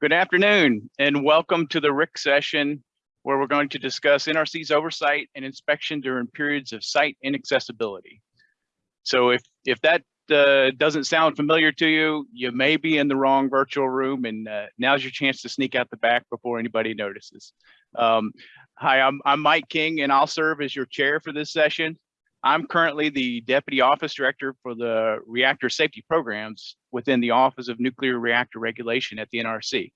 Good afternoon and welcome to the RIC session where we're going to discuss NRC's oversight and inspection during periods of site inaccessibility. So if, if that uh, doesn't sound familiar to you, you may be in the wrong virtual room and uh, now's your chance to sneak out the back before anybody notices. Um, hi, I'm, I'm Mike King and I'll serve as your chair for this session. I'm currently the Deputy Office Director for the Reactor Safety Programs within the Office of Nuclear Reactor Regulation at the NRC.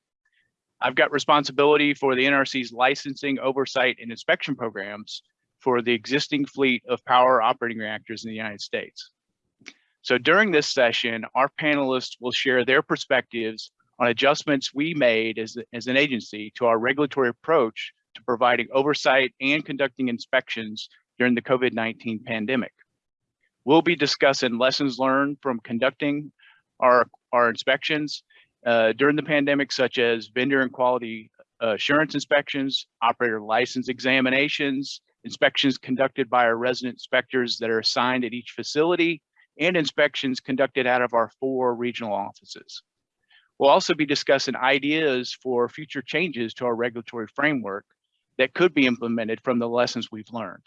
I've got responsibility for the NRC's licensing, oversight, and inspection programs for the existing fleet of power operating reactors in the United States. So during this session, our panelists will share their perspectives on adjustments we made as, as an agency to our regulatory approach to providing oversight and conducting inspections during the COVID-19 pandemic. We'll be discussing lessons learned from conducting our, our inspections uh, during the pandemic, such as vendor and quality assurance inspections, operator license examinations, inspections conducted by our resident inspectors that are assigned at each facility, and inspections conducted out of our four regional offices. We'll also be discussing ideas for future changes to our regulatory framework that could be implemented from the lessons we've learned.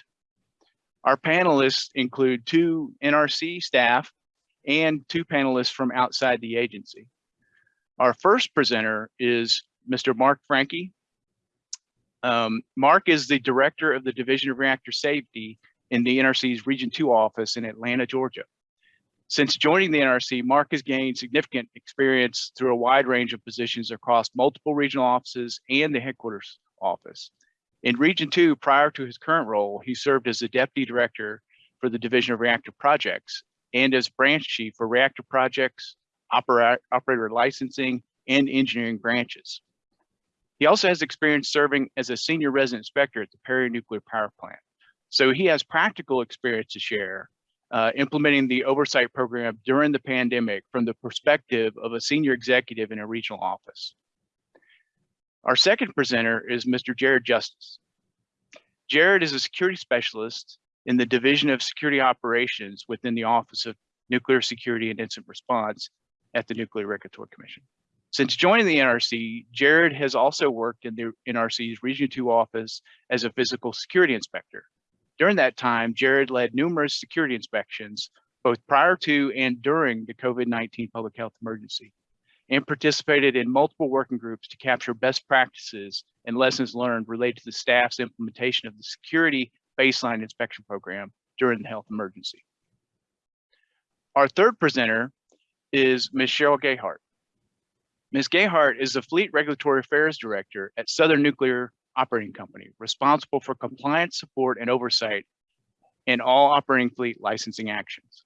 Our panelists include two NRC staff and two panelists from outside the agency. Our first presenter is Mr. Mark Franke. Um, Mark is the director of the Division of Reactor Safety in the NRC's Region 2 office in Atlanta, Georgia. Since joining the NRC, Mark has gained significant experience through a wide range of positions across multiple regional offices and the headquarters office. In Region 2, prior to his current role, he served as the Deputy Director for the Division of Reactor Projects and as Branch Chief for Reactor Projects, opera, Operator Licensing, and Engineering branches. He also has experience serving as a Senior Resident Inspector at the Perry Nuclear Power Plant. So he has practical experience to share uh, implementing the oversight program during the pandemic from the perspective of a senior executive in a regional office. Our second presenter is Mr. Jared Justice. Jared is a security specialist in the Division of Security Operations within the Office of Nuclear Security and Incident Response at the Nuclear Regulatory Commission. Since joining the NRC, Jared has also worked in the NRC's Region 2 office as a physical security inspector. During that time, Jared led numerous security inspections, both prior to and during the COVID-19 public health emergency and participated in multiple working groups to capture best practices and lessons learned related to the staff's implementation of the security baseline inspection program during the health emergency. Our third presenter is Ms. Cheryl Gayheart. Ms. Gayheart is the Fleet Regulatory Affairs Director at Southern Nuclear Operating Company, responsible for compliance support and oversight in all operating fleet licensing actions.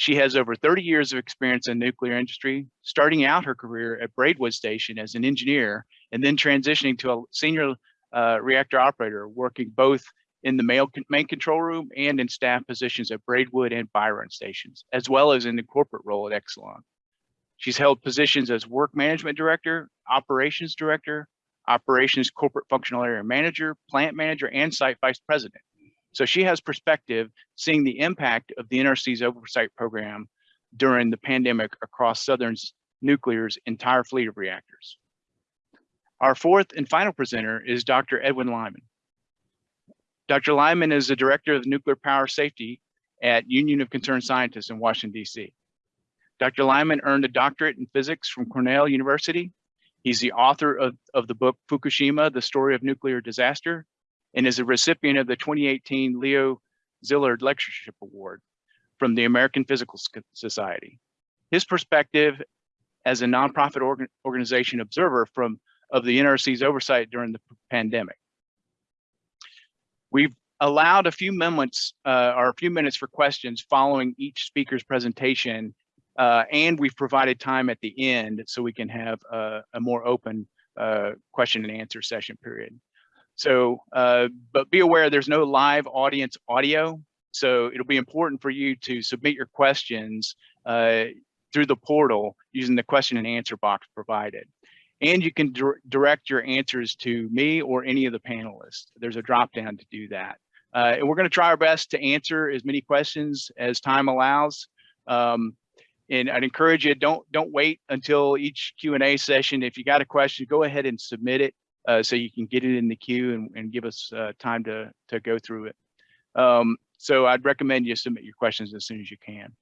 She has over 30 years of experience in nuclear industry, starting out her career at Braidwood Station as an engineer and then transitioning to a senior uh, reactor operator, working both in the main control room and in staff positions at Braidwood and Byron stations, as well as in the corporate role at Exelon. She's held positions as work management director, operations director, operations corporate functional area manager, plant manager, and site vice president. So she has perspective seeing the impact of the NRC's oversight program during the pandemic across Southern's nuclear's entire fleet of reactors. Our fourth and final presenter is Dr. Edwin Lyman. Dr. Lyman is the director of nuclear power safety at Union of Concerned Scientists in Washington, DC. Dr. Lyman earned a doctorate in physics from Cornell University. He's the author of, of the book Fukushima, The Story of Nuclear Disaster, and is a recipient of the 2018 Leo Szilard Lectureship Award from the American Physical Society. His perspective as a nonprofit organ organization observer from of the NRC's oversight during the pandemic. We've allowed a few moments uh, or a few minutes for questions following each speaker's presentation, uh, and we've provided time at the end so we can have a, a more open uh, question and answer session period. So, uh, but be aware there's no live audience audio. So it'll be important for you to submit your questions uh, through the portal using the question and answer box provided. And you can direct your answers to me or any of the panelists. There's a drop down to do that. Uh, and we're gonna try our best to answer as many questions as time allows. Um, And I'd encourage you, don't don't wait until each Q and A session. If you got a question, go ahead and submit it uh, so you can get it in the queue and, and give us uh, time to to go through it. Um, so I'd recommend you submit your questions as soon as you can.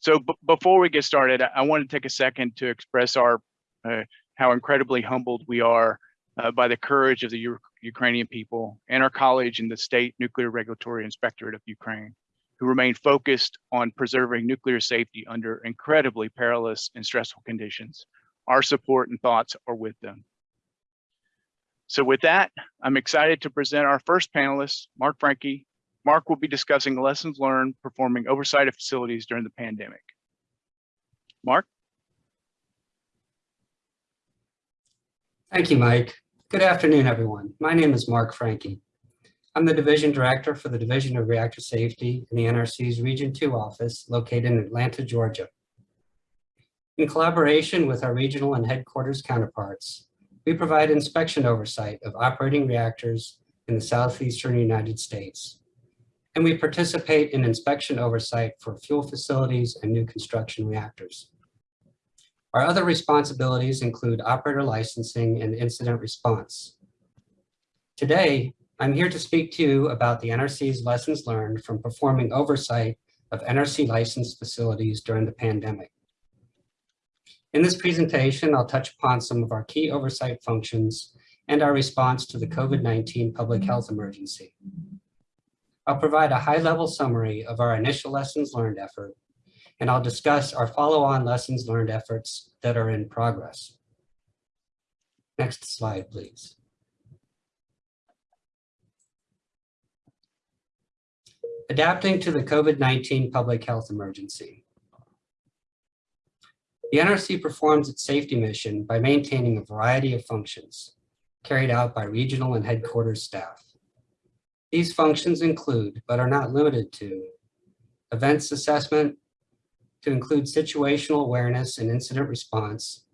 So before we get started, I, I want to take a second to express our uh, how incredibly humbled we are uh, by the courage of the U Ukrainian people and our college and the State Nuclear Regulatory Inspectorate of Ukraine, who remain focused on preserving nuclear safety under incredibly perilous and stressful conditions. Our support and thoughts are with them. So with that, I'm excited to present our first panelist, Mark Franke. Mark will be discussing lessons learned performing oversight of facilities during the pandemic. Mark? Thank you, Mike. Good afternoon, everyone. My name is Mark Franke. I'm the Division Director for the Division of Reactor Safety in the NRC's Region 2 office located in Atlanta, Georgia. In collaboration with our regional and headquarters counterparts, we provide inspection oversight of operating reactors in the southeastern United States. And we participate in inspection oversight for fuel facilities and new construction reactors. Our other responsibilities include operator licensing and incident response. Today, I'm here to speak to you about the NRC's lessons learned from performing oversight of NRC licensed facilities during the pandemic. In this presentation, I'll touch upon some of our key oversight functions and our response to the COVID-19 public health emergency. I'll provide a high-level summary of our initial lessons learned effort and I'll discuss our follow-on lessons learned efforts that are in progress. Next slide, please. Adapting to the COVID-19 public health emergency. The NRC performs its safety mission by maintaining a variety of functions carried out by regional and headquarters staff. These functions include, but are not limited to, events assessment, to include situational awareness and incident response,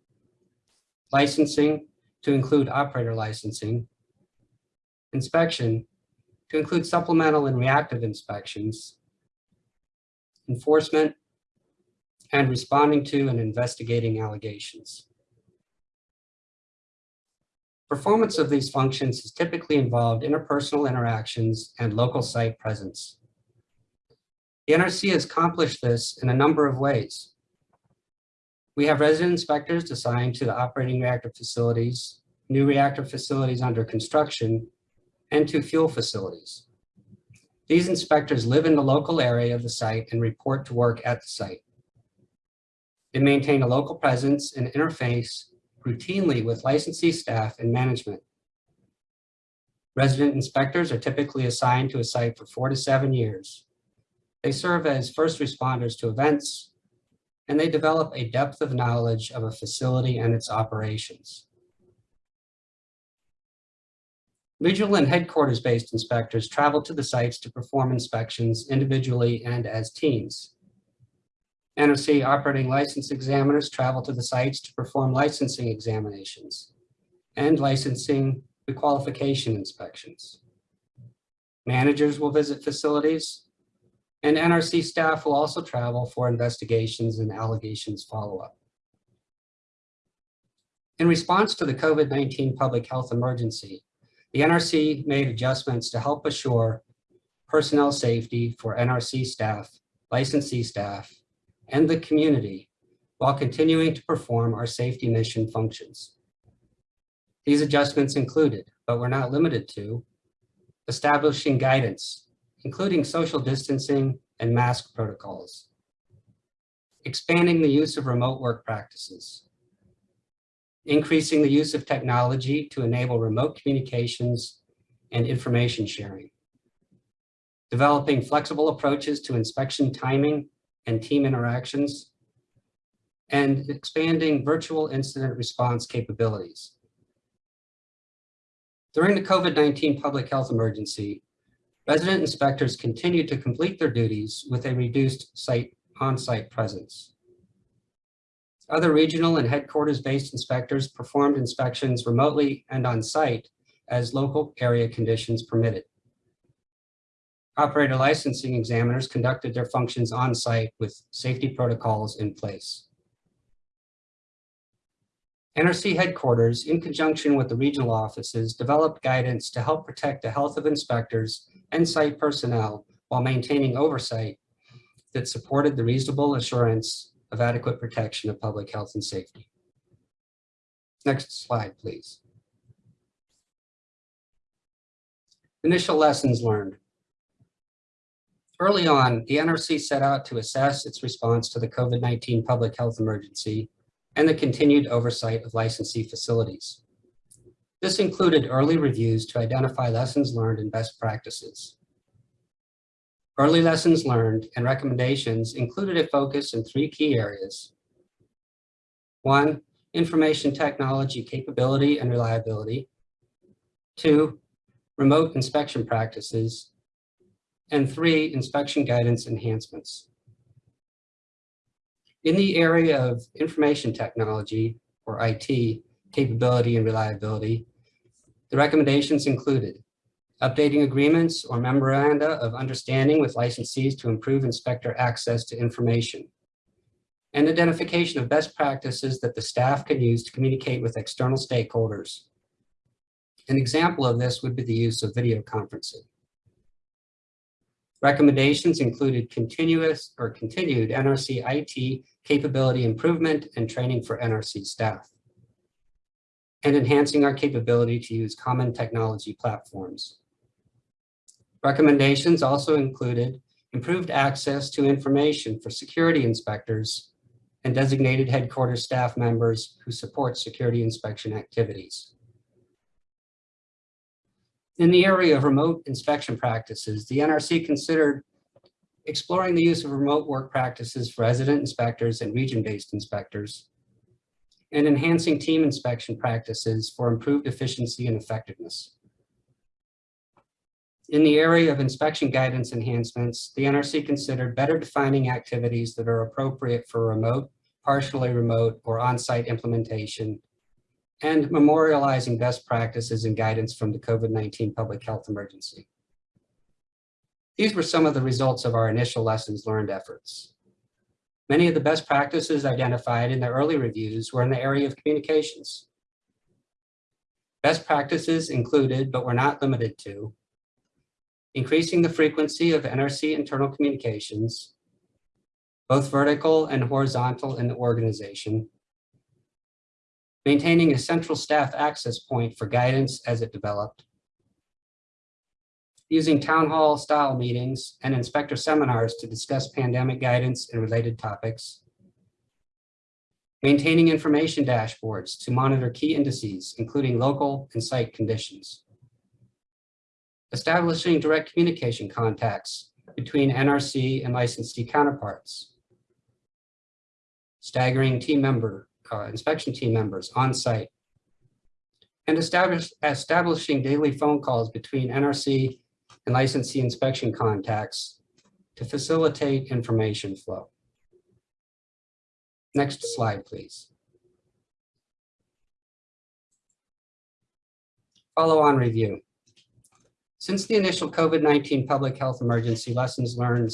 licensing to include operator licensing, inspection to include supplemental and reactive inspections, enforcement, and responding to and investigating allegations. Performance of these functions is typically involved interpersonal interactions and local site presence. The NRC has accomplished this in a number of ways. We have resident inspectors assigned to the operating reactor facilities, new reactor facilities under construction, and to fuel facilities. These inspectors live in the local area of the site and report to work at the site. They maintain a local presence and interface routinely with licensee staff and management. Resident inspectors are typically assigned to a site for four to seven years. They serve as first responders to events, and they develop a depth of knowledge of a facility and its operations. Regional and headquarters-based inspectors travel to the sites to perform inspections individually and as teams. NRC operating license examiners travel to the sites to perform licensing examinations and licensing requalification inspections. Managers will visit facilities and NRC staff will also travel for investigations and allegations follow-up. In response to the COVID-19 public health emergency, the NRC made adjustments to help assure personnel safety for NRC staff, licensee staff, and the community while continuing to perform our safety mission functions. These adjustments included, but were not limited to, establishing guidance including social distancing and mask protocols, expanding the use of remote work practices, increasing the use of technology to enable remote communications and information sharing, developing flexible approaches to inspection timing and team interactions, and expanding virtual incident response capabilities. During the COVID-19 public health emergency, Resident inspectors continued to complete their duties with a reduced site on-site presence. Other regional and headquarters-based inspectors performed inspections remotely and on-site as local area conditions permitted. Operator licensing examiners conducted their functions on-site with safety protocols in place. NRC headquarters, in conjunction with the regional offices, developed guidance to help protect the health of inspectors and site personnel while maintaining oversight that supported the reasonable assurance of adequate protection of public health and safety. Next slide, please. Initial lessons learned. Early on, the NRC set out to assess its response to the COVID-19 public health emergency and the continued oversight of licensee facilities. This included early reviews to identify lessons learned and best practices. Early lessons learned and recommendations included a focus in three key areas. One, information technology capability and reliability. Two, remote inspection practices. And three, inspection guidance enhancements. In the area of information technology, or IT, capability and reliability, the recommendations included updating agreements or memoranda of understanding with licensees to improve inspector access to information, and identification of best practices that the staff can use to communicate with external stakeholders. An example of this would be the use of video conferencing. Recommendations included continuous or continued NRC IT capability improvement and training for NRC staff, and enhancing our capability to use common technology platforms. Recommendations also included improved access to information for security inspectors and designated headquarters staff members who support security inspection activities. In the area of remote inspection practices, the NRC considered exploring the use of remote work practices for resident inspectors and region-based inspectors, and enhancing team inspection practices for improved efficiency and effectiveness. In the area of inspection guidance enhancements, the NRC considered better defining activities that are appropriate for remote, partially remote, or on-site implementation, and memorializing best practices and guidance from the COVID-19 public health emergency. These were some of the results of our initial lessons learned efforts. Many of the best practices identified in the early reviews were in the area of communications. Best practices included, but were not limited to, increasing the frequency of NRC internal communications, both vertical and horizontal in the organization, maintaining a central staff access point for guidance as it developed, using town hall style meetings and inspector seminars to discuss pandemic guidance and related topics, maintaining information dashboards to monitor key indices, including local and site conditions, establishing direct communication contacts between NRC and licensee counterparts, staggering team member, uh, inspection team members on site, and establish, establishing daily phone calls between NRC and licensee inspection contacts to facilitate information flow. Next slide, please. Follow-on review. Since the initial COVID-19 public health emergency lessons learned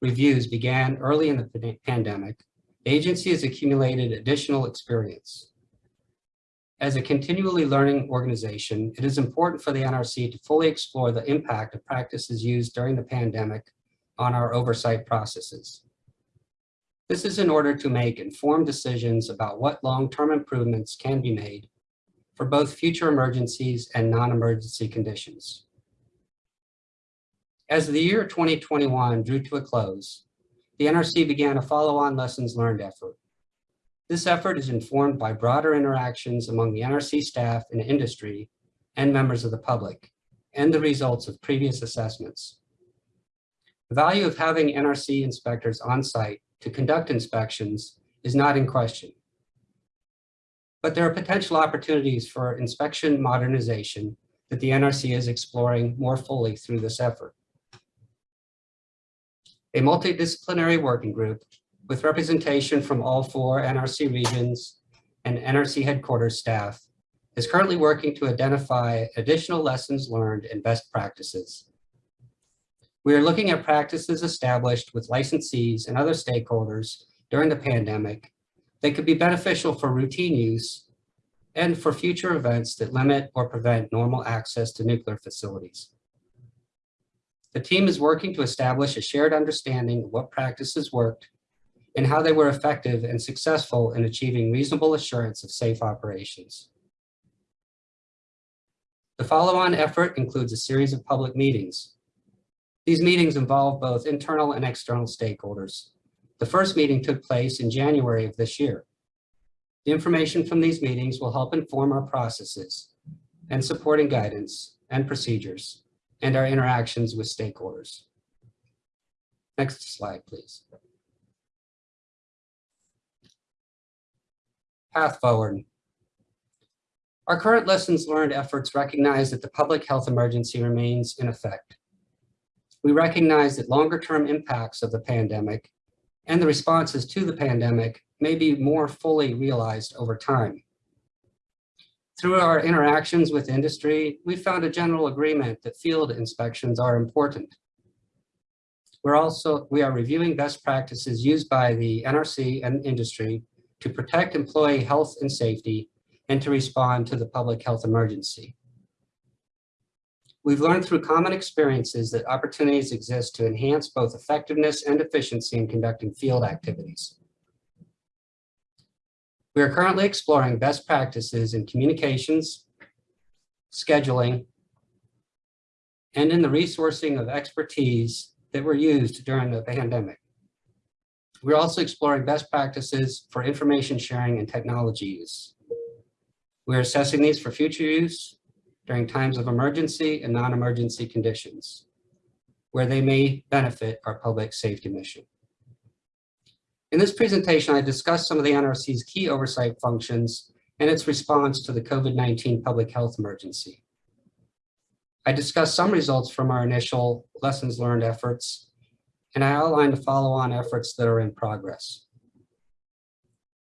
reviews began early in the pandemic, agency has accumulated additional experience. As a continually learning organization, it is important for the NRC to fully explore the impact of practices used during the pandemic on our oversight processes. This is in order to make informed decisions about what long-term improvements can be made for both future emergencies and non-emergency conditions. As the year 2021 drew to a close, the NRC began a follow-on lessons learned effort. This effort is informed by broader interactions among the NRC staff and industry and members of the public and the results of previous assessments. The value of having NRC inspectors on site to conduct inspections is not in question. But there are potential opportunities for inspection modernization that the NRC is exploring more fully through this effort. A multidisciplinary working group with representation from all four NRC regions and NRC headquarters staff, is currently working to identify additional lessons learned and best practices. We are looking at practices established with licensees and other stakeholders during the pandemic that could be beneficial for routine use and for future events that limit or prevent normal access to nuclear facilities. The team is working to establish a shared understanding of what practices worked and how they were effective and successful in achieving reasonable assurance of safe operations. The follow-on effort includes a series of public meetings. These meetings involve both internal and external stakeholders. The first meeting took place in January of this year. The information from these meetings will help inform our processes and supporting guidance and procedures and our interactions with stakeholders. Next slide, please. Path forward. Our current lessons learned efforts recognize that the public health emergency remains in effect. We recognize that longer term impacts of the pandemic and the responses to the pandemic may be more fully realized over time. Through our interactions with industry, we found a general agreement that field inspections are important. We're also, we are reviewing best practices used by the NRC and industry to protect employee health and safety and to respond to the public health emergency. We've learned through common experiences that opportunities exist to enhance both effectiveness and efficiency in conducting field activities. We are currently exploring best practices in communications, scheduling, and in the resourcing of expertise that were used during the pandemic. We're also exploring best practices for information sharing and technology use. We're assessing these for future use during times of emergency and non-emergency conditions, where they may benefit our public safety mission. In this presentation, I discussed some of the NRC's key oversight functions and its response to the COVID-19 public health emergency. I discussed some results from our initial lessons learned efforts, and I outlined the follow-on efforts that are in progress.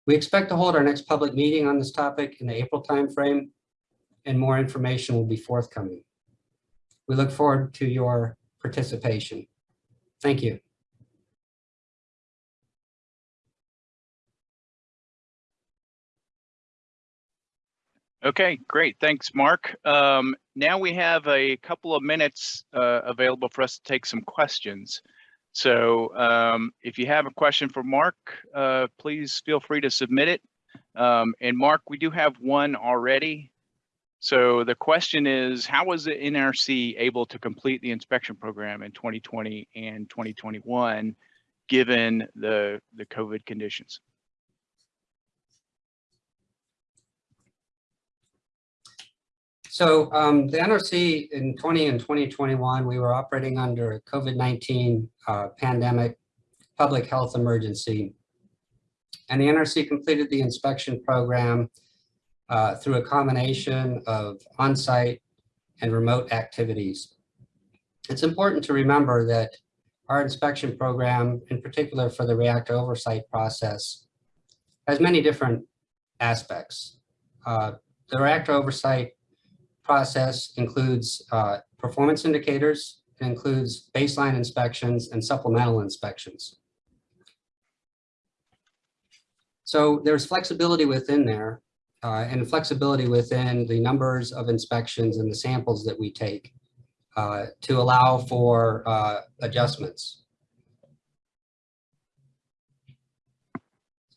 We expect to hold our next public meeting on this topic in the April timeframe, and more information will be forthcoming. We look forward to your participation. Thank you. Okay, great. Thanks, Mark. Um, now we have a couple of minutes uh, available for us to take some questions. So um, if you have a question for Mark, uh, please feel free to submit it. Um, and Mark, we do have one already. So the question is, how was the NRC able to complete the inspection program in 2020 and 2021, given the, the COVID conditions? So um, the NRC in 20 and 2021, we were operating under a COVID-19 uh, pandemic public health emergency. And the NRC completed the inspection program uh, through a combination of on-site and remote activities. It's important to remember that our inspection program, in particular for the reactor oversight process, has many different aspects. Uh, the reactor oversight process includes uh, performance indicators, includes baseline inspections and supplemental inspections. So there's flexibility within there uh, and flexibility within the numbers of inspections and the samples that we take uh, to allow for uh, adjustments.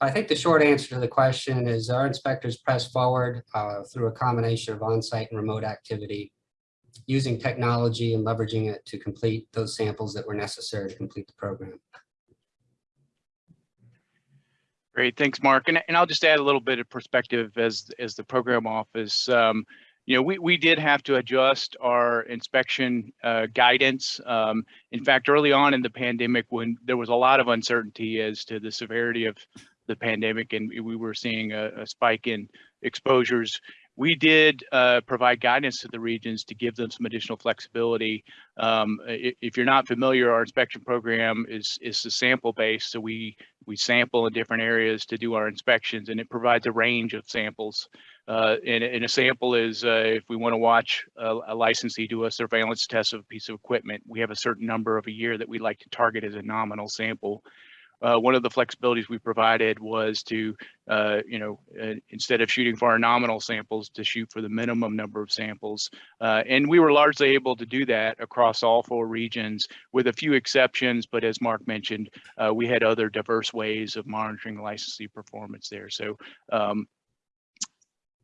I think the short answer to the question is our inspectors press forward uh, through a combination of on-site and remote activity, using technology and leveraging it to complete those samples that were necessary to complete the program. Great, thanks, Mark. And, and I'll just add a little bit of perspective as, as the program office. Um, you know, we, we did have to adjust our inspection uh, guidance. Um, in fact, early on in the pandemic, when there was a lot of uncertainty as to the severity of the pandemic and we were seeing a, a spike in exposures, we did uh, provide guidance to the regions to give them some additional flexibility. Um, if you're not familiar, our inspection program is is sample based, so we we sample in different areas to do our inspections and it provides a range of samples. Uh, and, and a sample is uh, if we want to watch a, a licensee do a surveillance test of a piece of equipment, we have a certain number of a year that we like to target as a nominal sample. Uh, one of the flexibilities we provided was to, uh, you know, uh, instead of shooting for our nominal samples, to shoot for the minimum number of samples. Uh, and we were largely able to do that across all four regions with a few exceptions. But as Mark mentioned, uh, we had other diverse ways of monitoring licensee performance there. So, um,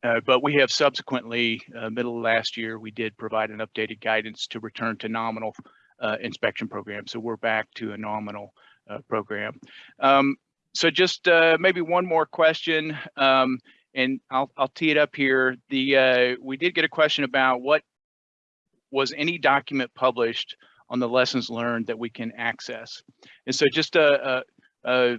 uh, but we have subsequently, uh, middle of last year, we did provide an updated guidance to return to nominal uh, inspection program. So we're back to a nominal program. Um, so just uh, maybe one more question, um, and I'll, I'll tee it up here. The uh, we did get a question about what was any document published on the lessons learned that we can access. And so just a, a, a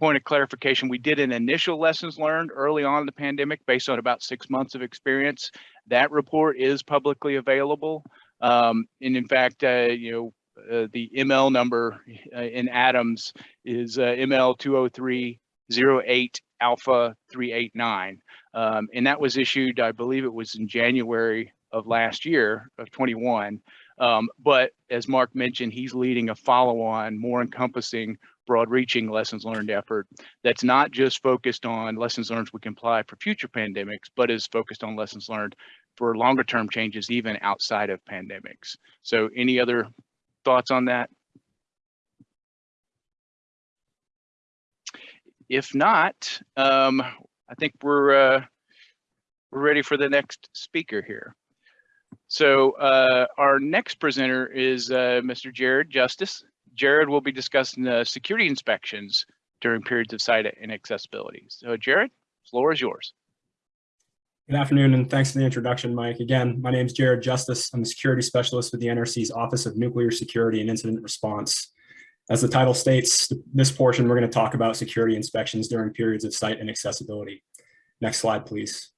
point of clarification, we did an initial lessons learned early on in the pandemic based on about six months of experience. That report is publicly available. Um, and in fact, uh, you know, uh, the ML number uh, in Adams is uh, ML 20308 Alpha 389. Um, and that was issued, I believe it was in January of last year of 21. Um, but as Mark mentioned, he's leading a follow-on, more encompassing, broad-reaching lessons learned effort that's not just focused on lessons learned we can apply for future pandemics, but is focused on lessons learned for longer term changes even outside of pandemics. So any other thoughts on that? If not, um, I think we're uh, we're ready for the next speaker here. So uh, our next presenter is uh, Mr. Jared Justice. Jared will be discussing the security inspections during periods of site inaccessibility. So Jared, floor is yours. Good afternoon, and thanks for the introduction, Mike. Again, my name is Jared Justice. I'm a security specialist with the NRC's Office of Nuclear Security and Incident Response. As the title states, this portion, we're going to talk about security inspections during periods of site inaccessibility. Next slide, please.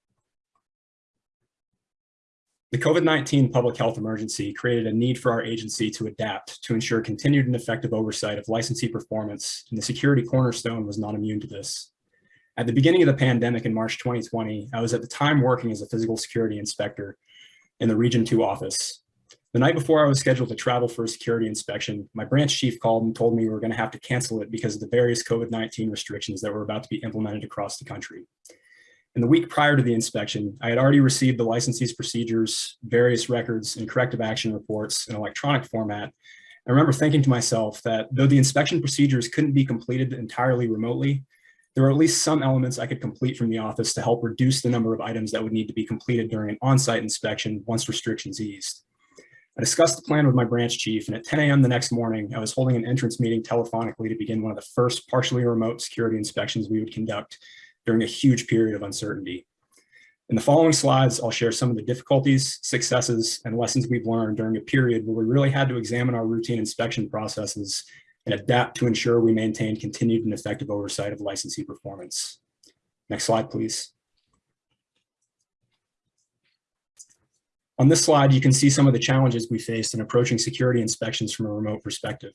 The COVID-19 public health emergency created a need for our agency to adapt to ensure continued and effective oversight of licensee performance, and the security cornerstone was not immune to this. At the beginning of the pandemic in March 2020, I was at the time working as a physical security inspector in the Region 2 office. The night before I was scheduled to travel for a security inspection, my branch chief called and told me we were going to have to cancel it because of the various COVID-19 restrictions that were about to be implemented across the country. In the week prior to the inspection, I had already received the licensee's procedures, various records, and corrective action reports in electronic format. I remember thinking to myself that though the inspection procedures couldn't be completed entirely remotely, there are at least some elements I could complete from the office to help reduce the number of items that would need to be completed during an on-site inspection once restrictions eased. I discussed the plan with my branch chief, and at 10 a.m. the next morning, I was holding an entrance meeting telephonically to begin one of the first partially remote security inspections we would conduct during a huge period of uncertainty. In the following slides, I'll share some of the difficulties, successes, and lessons we've learned during a period where we really had to examine our routine inspection processes and adapt to ensure we maintain continued and effective oversight of licensee performance. Next slide, please. On this slide, you can see some of the challenges we faced in approaching security inspections from a remote perspective.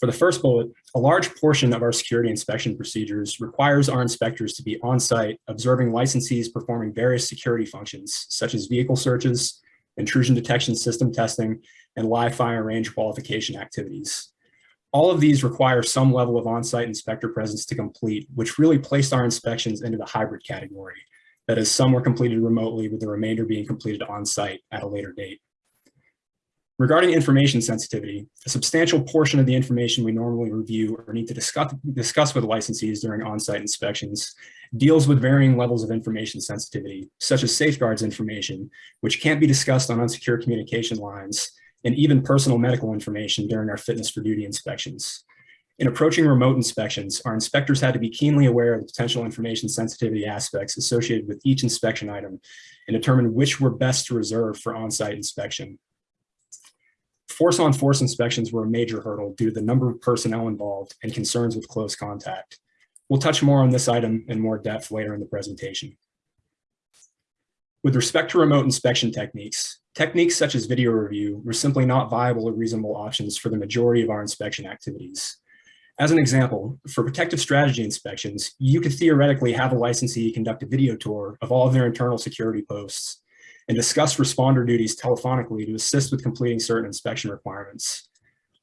For the first bullet, a large portion of our security inspection procedures requires our inspectors to be on site observing licensees performing various security functions, such as vehicle searches, intrusion detection system testing, and live fire range qualification activities. All of these require some level of on-site inspector presence to complete, which really placed our inspections into the hybrid category. That is, some were completed remotely with the remainder being completed on-site at a later date. Regarding information sensitivity, a substantial portion of the information we normally review or need to discuss, discuss with licensees during on-site inspections deals with varying levels of information sensitivity, such as safeguards information, which can't be discussed on unsecure communication lines, and even personal medical information during our fitness for duty inspections. In approaching remote inspections, our inspectors had to be keenly aware of the potential information sensitivity aspects associated with each inspection item and determine which were best to reserve for on-site inspection. Force on force inspections were a major hurdle due to the number of personnel involved and concerns with close contact. We'll touch more on this item in more depth later in the presentation. With respect to remote inspection techniques, techniques such as video review were simply not viable or reasonable options for the majority of our inspection activities. As an example, for protective strategy inspections, you could theoretically have a licensee conduct a video tour of all of their internal security posts and discuss responder duties telephonically to assist with completing certain inspection requirements.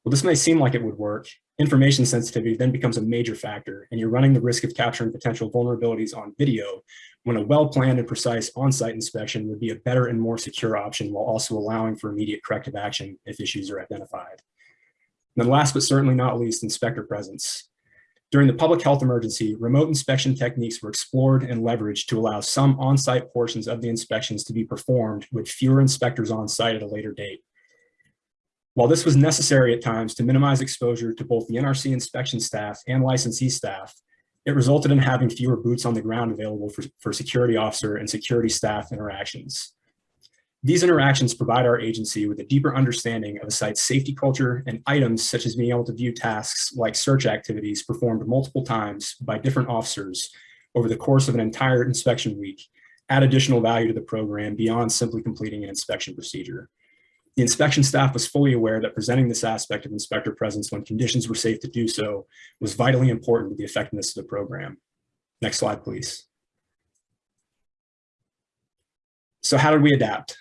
Well, this may seem like it would work. Information sensitivity then becomes a major factor, and you're running the risk of capturing potential vulnerabilities on video when a well-planned and precise on-site inspection would be a better and more secure option while also allowing for immediate corrective action if issues are identified. And then last but certainly not least, inspector presence. During the public health emergency, remote inspection techniques were explored and leveraged to allow some on-site portions of the inspections to be performed with fewer inspectors on site at a later date. While this was necessary at times to minimize exposure to both the NRC inspection staff and licensee staff, it resulted in having fewer boots on the ground available for, for security officer and security staff interactions. These interactions provide our agency with a deeper understanding of a site's safety culture and items such as being able to view tasks like search activities performed multiple times by different officers over the course of an entire inspection week add additional value to the program beyond simply completing an inspection procedure. The inspection staff was fully aware that presenting this aspect of inspector presence when conditions were safe to do so was vitally important to the effectiveness of the program. Next slide, please. So how did we adapt?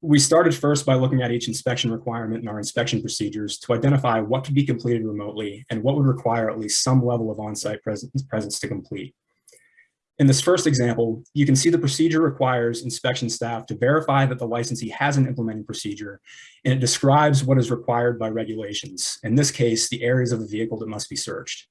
We started first by looking at each inspection requirement in our inspection procedures to identify what could be completed remotely and what would require at least some level of on-site presence, presence to complete. In this first example, you can see the procedure requires inspection staff to verify that the licensee has an implementing procedure, and it describes what is required by regulations, in this case, the areas of the vehicle that must be searched.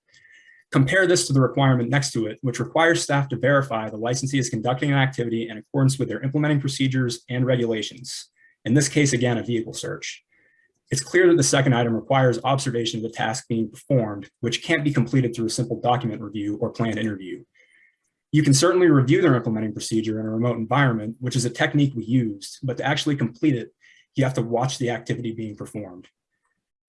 Compare this to the requirement next to it, which requires staff to verify the licensee is conducting an activity in accordance with their implementing procedures and regulations. In this case, again, a vehicle search. It's clear that the second item requires observation of the task being performed, which can't be completed through a simple document review or planned interview. You can certainly review their implementing procedure in a remote environment, which is a technique we used, but to actually complete it, you have to watch the activity being performed.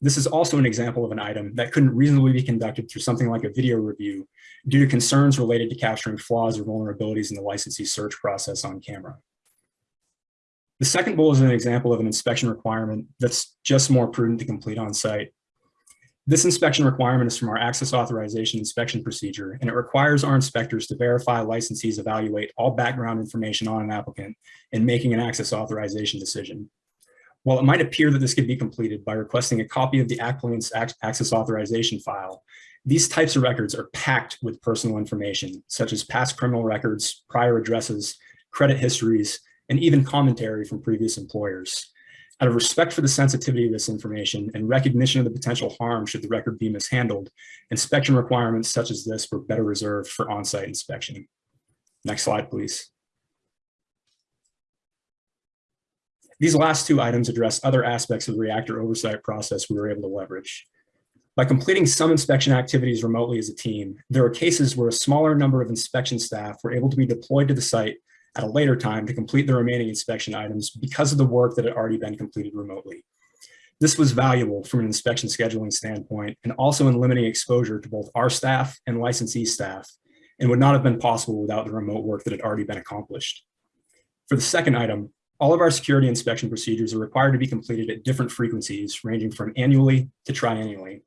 This is also an example of an item that couldn't reasonably be conducted through something like a video review due to concerns related to capturing flaws or vulnerabilities in the licensee search process on camera. The second bullet is an example of an inspection requirement that's just more prudent to complete on site. This inspection requirement is from our access authorization inspection procedure, and it requires our inspectors to verify licensees evaluate all background information on an applicant in making an access authorization decision. While it might appear that this could be completed by requesting a copy of the applicant's access authorization file, these types of records are packed with personal information, such as past criminal records, prior addresses, credit histories, and even commentary from previous employers. Out of respect for the sensitivity of this information and recognition of the potential harm should the record be mishandled, inspection requirements such as this were better reserved for on-site inspection. Next slide, please. These last two items address other aspects of the reactor oversight process we were able to leverage. By completing some inspection activities remotely as a team, there are cases where a smaller number of inspection staff were able to be deployed to the site at a later time to complete the remaining inspection items because of the work that had already been completed remotely. This was valuable from an inspection scheduling standpoint and also in limiting exposure to both our staff and licensee staff and would not have been possible without the remote work that had already been accomplished. For the second item, all of our security inspection procedures are required to be completed at different frequencies ranging from annually to triennially.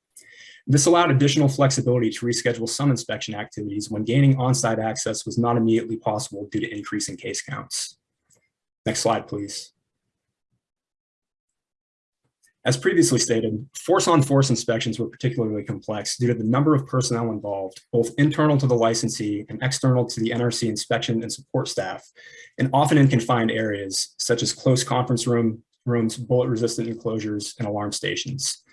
This allowed additional flexibility to reschedule some inspection activities when gaining on-site access was not immediately possible due to increasing case counts. Next slide, please. As previously stated, force-on-force -force inspections were particularly complex due to the number of personnel involved, both internal to the licensee and external to the NRC inspection and support staff, and often in confined areas, such as close conference room, rooms, bullet-resistant enclosures, and alarm stations.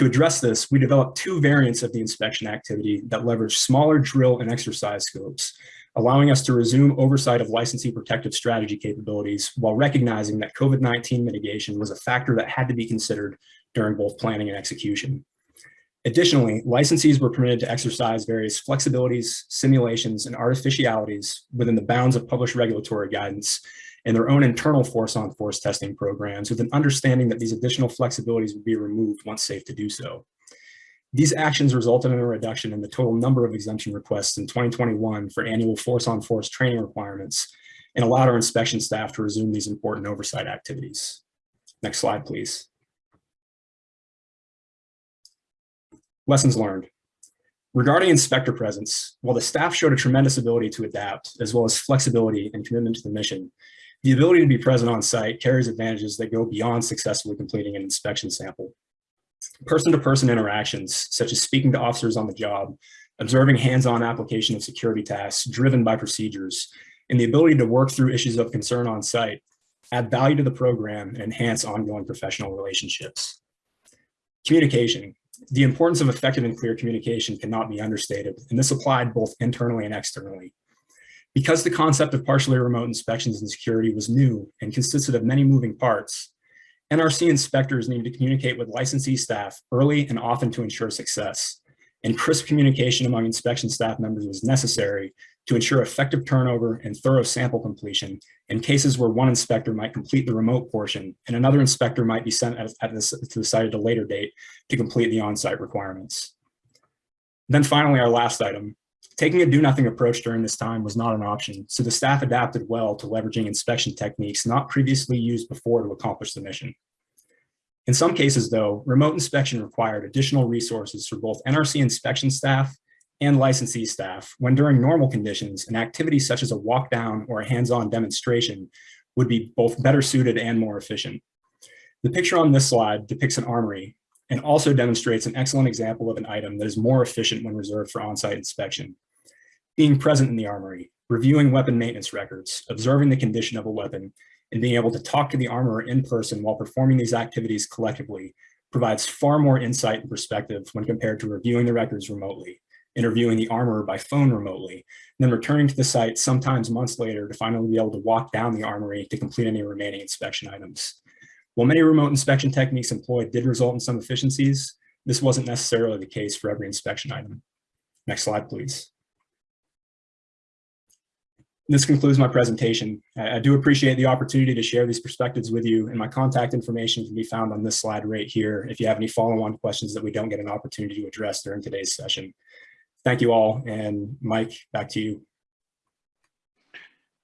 To address this, we developed two variants of the inspection activity that leverage smaller drill and exercise scopes, allowing us to resume oversight of licensee protective strategy capabilities while recognizing that COVID-19 mitigation was a factor that had to be considered during both planning and execution. Additionally, licensees were permitted to exercise various flexibilities, simulations, and artificialities within the bounds of published regulatory guidance and their own internal force-on-force testing programs with an understanding that these additional flexibilities would be removed once safe to do so. These actions resulted in a reduction in the total number of exemption requests in 2021 for annual force-on-force -force training requirements and allowed our inspection staff to resume these important oversight activities. Next slide, please. Lessons learned. Regarding inspector presence, while the staff showed a tremendous ability to adapt, as well as flexibility and commitment to the mission, the ability to be present on site carries advantages that go beyond successfully completing an inspection sample. Person-to-person interactions, such as speaking to officers on the job, observing hands-on application of security tasks driven by procedures, and the ability to work through issues of concern on site add value to the program and enhance ongoing professional relationships. Communication. The importance of effective and clear communication cannot be understated, and this applied both internally and externally. Because the concept of partially remote inspections and security was new and consisted of many moving parts, NRC inspectors needed to communicate with licensee staff early and often to ensure success. And crisp communication among inspection staff members was necessary to ensure effective turnover and thorough sample completion in cases where one inspector might complete the remote portion and another inspector might be sent at, at this, to the site at a later date to complete the on-site requirements. Then finally, our last item, taking a do-nothing approach during this time was not an option, so the staff adapted well to leveraging inspection techniques not previously used before to accomplish the mission. In some cases, though, remote inspection required additional resources for both NRC inspection staff and licensee staff when during normal conditions, an activity such as a walk down or a hands-on demonstration would be both better suited and more efficient. The picture on this slide depicts an armory and also demonstrates an excellent example of an item that is more efficient when reserved for on-site inspection. Being present in the armory, reviewing weapon maintenance records, observing the condition of a weapon, and being able to talk to the armorer in person while performing these activities collectively provides far more insight and perspective when compared to reviewing the records remotely interviewing the armorer by phone remotely, and then returning to the site sometimes months later to finally be able to walk down the armory to complete any remaining inspection items. While many remote inspection techniques employed did result in some efficiencies, this wasn't necessarily the case for every inspection item. Next slide, please. This concludes my presentation. I do appreciate the opportunity to share these perspectives with you and my contact information can be found on this slide right here if you have any follow-on questions that we don't get an opportunity to address during today's session thank you all. And Mike, back to you.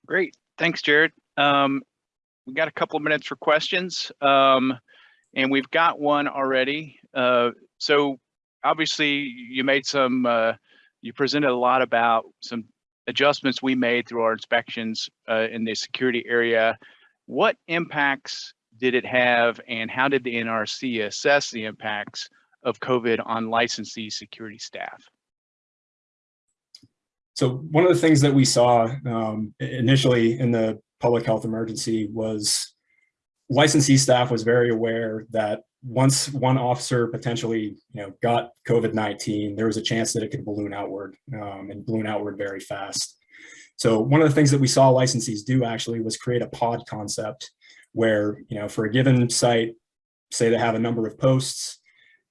Great. Thanks, Jared. Um, we got a couple of minutes for questions. Um, and we've got one already. Uh, so obviously you made some, uh, you presented a lot about some adjustments we made through our inspections uh, in the security area. What impacts did it have and how did the NRC assess the impacts of COVID on licensee security staff? So one of the things that we saw um, initially in the public health emergency was licensee staff was very aware that once one officer potentially you know, got COVID-19, there was a chance that it could balloon outward um, and balloon outward very fast. So one of the things that we saw licensees do actually was create a pod concept where, you know, for a given site, say they have a number of posts,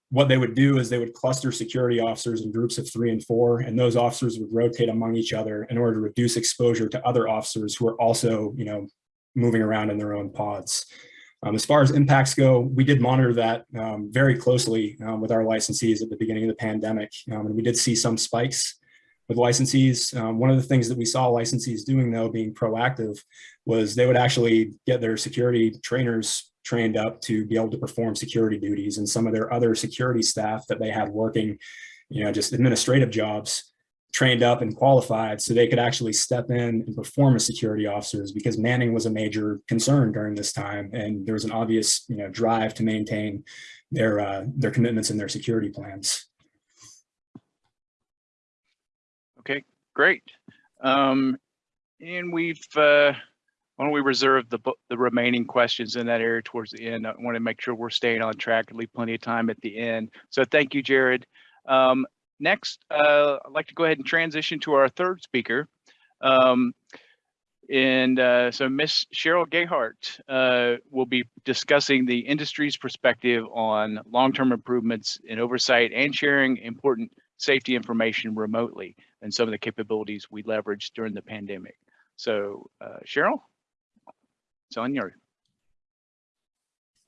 what they would do is they would cluster security officers in groups of three and four, and those officers would rotate among each other in order to reduce exposure to other officers who are also, you know, moving around in their own pods. Um, as far as impacts go, we did monitor that um, very closely um, with our licensees at the beginning of the pandemic, um, and we did see some spikes with licensees. Um, one of the things that we saw licensees doing, though, being proactive, was they would actually get their security trainers trained up to be able to perform security duties and some of their other security staff that they had working, you know, just administrative jobs trained up and qualified so they could actually step in and perform as security officers because manning was a major concern during this time and there was an obvious you know drive to maintain their uh, their commitments and their security plans. Okay, great. Um, and we've uh, why don't we reserve the the remaining questions in that area towards the end? I want to make sure we're staying on track and leave plenty of time at the end. So thank you, Jared. Um, next, uh, I'd like to go ahead and transition to our third speaker. Um, and uh, so Miss Cheryl Gayheart uh, will be discussing the industry's perspective on long-term improvements in oversight and sharing important safety information remotely and some of the capabilities we leveraged during the pandemic. So uh, Cheryl? It's on your.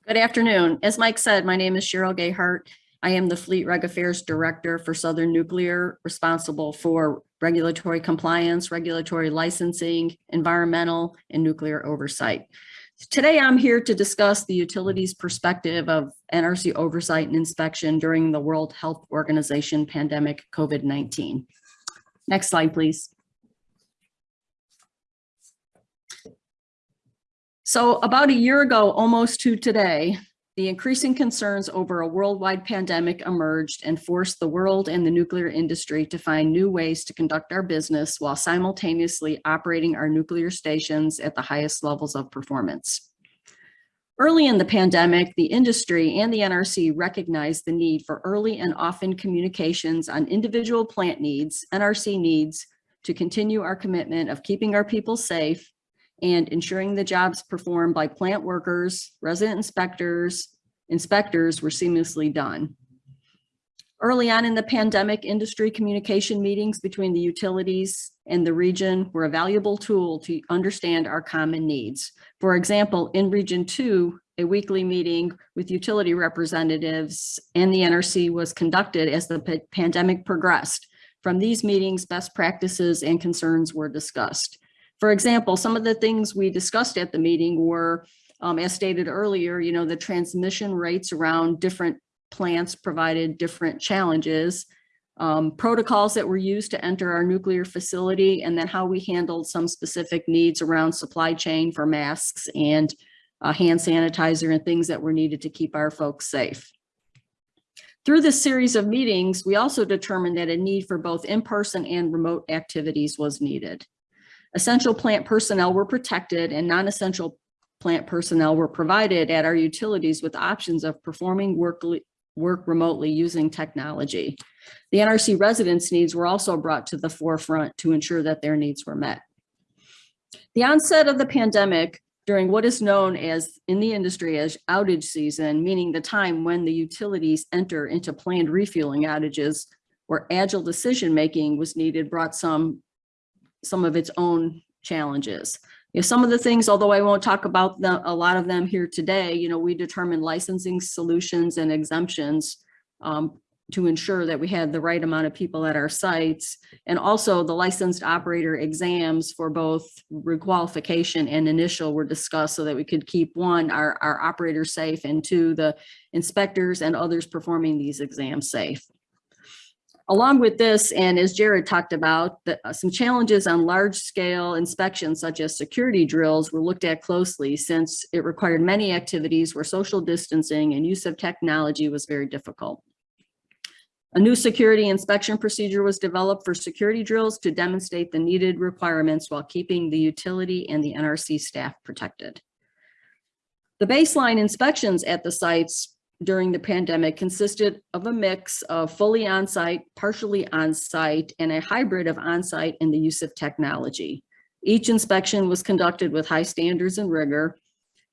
Good afternoon. As Mike said, my name is Cheryl Gayheart. I am the Fleet Reg Affairs Director for Southern Nuclear, responsible for regulatory compliance, regulatory licensing, environmental, and nuclear oversight. Today, I'm here to discuss the utilities perspective of NRC oversight and inspection during the World Health Organization pandemic COVID-19. Next slide, please. So about a year ago, almost to today, the increasing concerns over a worldwide pandemic emerged and forced the world and the nuclear industry to find new ways to conduct our business while simultaneously operating our nuclear stations at the highest levels of performance. Early in the pandemic, the industry and the NRC recognized the need for early and often communications on individual plant needs, NRC needs, to continue our commitment of keeping our people safe and ensuring the jobs performed by plant workers, resident inspectors, inspectors were seamlessly done. Early on in the pandemic, industry communication meetings between the utilities and the region were a valuable tool to understand our common needs. For example, in Region 2, a weekly meeting with utility representatives and the NRC was conducted as the pandemic progressed. From these meetings, best practices and concerns were discussed. For example, some of the things we discussed at the meeting were, um, as stated earlier, you know, the transmission rates around different plants provided different challenges, um, protocols that were used to enter our nuclear facility, and then how we handled some specific needs around supply chain for masks and uh, hand sanitizer and things that were needed to keep our folks safe. Through this series of meetings, we also determined that a need for both in-person and remote activities was needed. Essential plant personnel were protected and non-essential plant personnel were provided at our utilities with options of performing work, work remotely using technology. The NRC residents' needs were also brought to the forefront to ensure that their needs were met. The onset of the pandemic during what is known as in the industry as outage season, meaning the time when the utilities enter into planned refueling outages where agile decision-making was needed, brought some some of its own challenges. You know, some of the things, although I won't talk about the, a lot of them here today, you know, we determined licensing solutions and exemptions um, to ensure that we had the right amount of people at our sites. And also the licensed operator exams for both requalification and initial were discussed so that we could keep one, our, our operators safe and two, the inspectors and others performing these exams safe. Along with this, and as Jared talked about, the, uh, some challenges on large scale inspections such as security drills were looked at closely since it required many activities where social distancing and use of technology was very difficult. A new security inspection procedure was developed for security drills to demonstrate the needed requirements while keeping the utility and the NRC staff protected. The baseline inspections at the sites during the pandemic consisted of a mix of fully on-site, partially on-site, and a hybrid of on-site and the use of technology. Each inspection was conducted with high standards and rigor,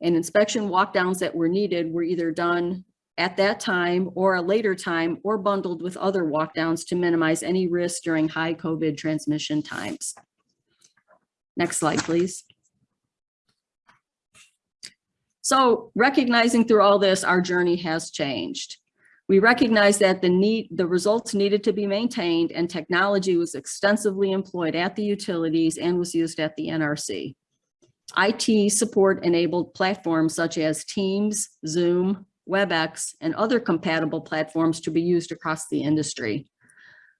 and inspection walkdowns that were needed were either done at that time or a later time or bundled with other walkdowns to minimize any risk during high COVID transmission times. Next slide, please. So recognizing through all this, our journey has changed. We recognize that the need, the results needed to be maintained and technology was extensively employed at the utilities and was used at the NRC. IT support enabled platforms such as Teams, Zoom, WebEx, and other compatible platforms to be used across the industry.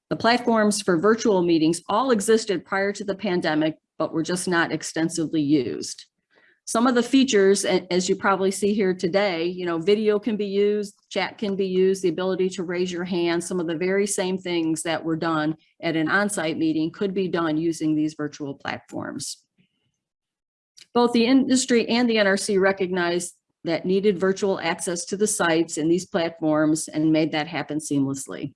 The platforms for virtual meetings all existed prior to the pandemic, but were just not extensively used. Some of the features, as you probably see here today, you know, video can be used, chat can be used, the ability to raise your hand, some of the very same things that were done at an on-site meeting could be done using these virtual platforms. Both the industry and the NRC recognized that needed virtual access to the sites and these platforms and made that happen seamlessly.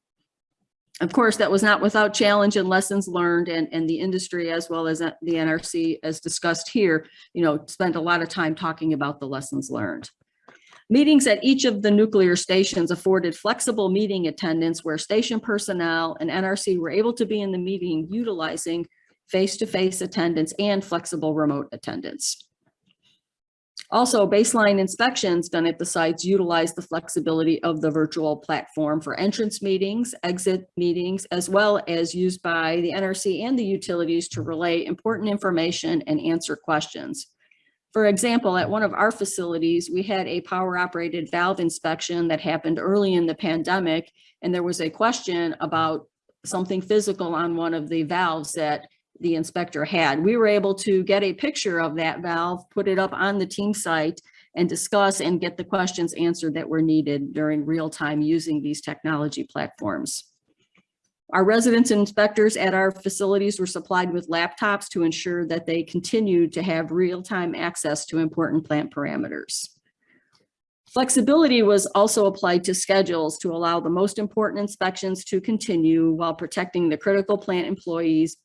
Of course, that was not without challenge and lessons learned and, and the industry as well as uh, the NRC as discussed here, you know, spent a lot of time talking about the lessons learned. Meetings at each of the nuclear stations afforded flexible meeting attendance where station personnel and NRC were able to be in the meeting utilizing face-to-face attendance and flexible remote attendance. Also, baseline inspections done at the sites utilize the flexibility of the virtual platform for entrance meetings, exit meetings, as well as used by the NRC and the utilities to relay important information and answer questions. For example, at one of our facilities, we had a power operated valve inspection that happened early in the pandemic. And there was a question about something physical on one of the valves that the inspector had. We were able to get a picture of that valve, put it up on the team site and discuss and get the questions answered that were needed during real time using these technology platforms. Our residents and inspectors at our facilities were supplied with laptops to ensure that they continued to have real-time access to important plant parameters. Flexibility was also applied to schedules to allow the most important inspections to continue while protecting the critical plant employees,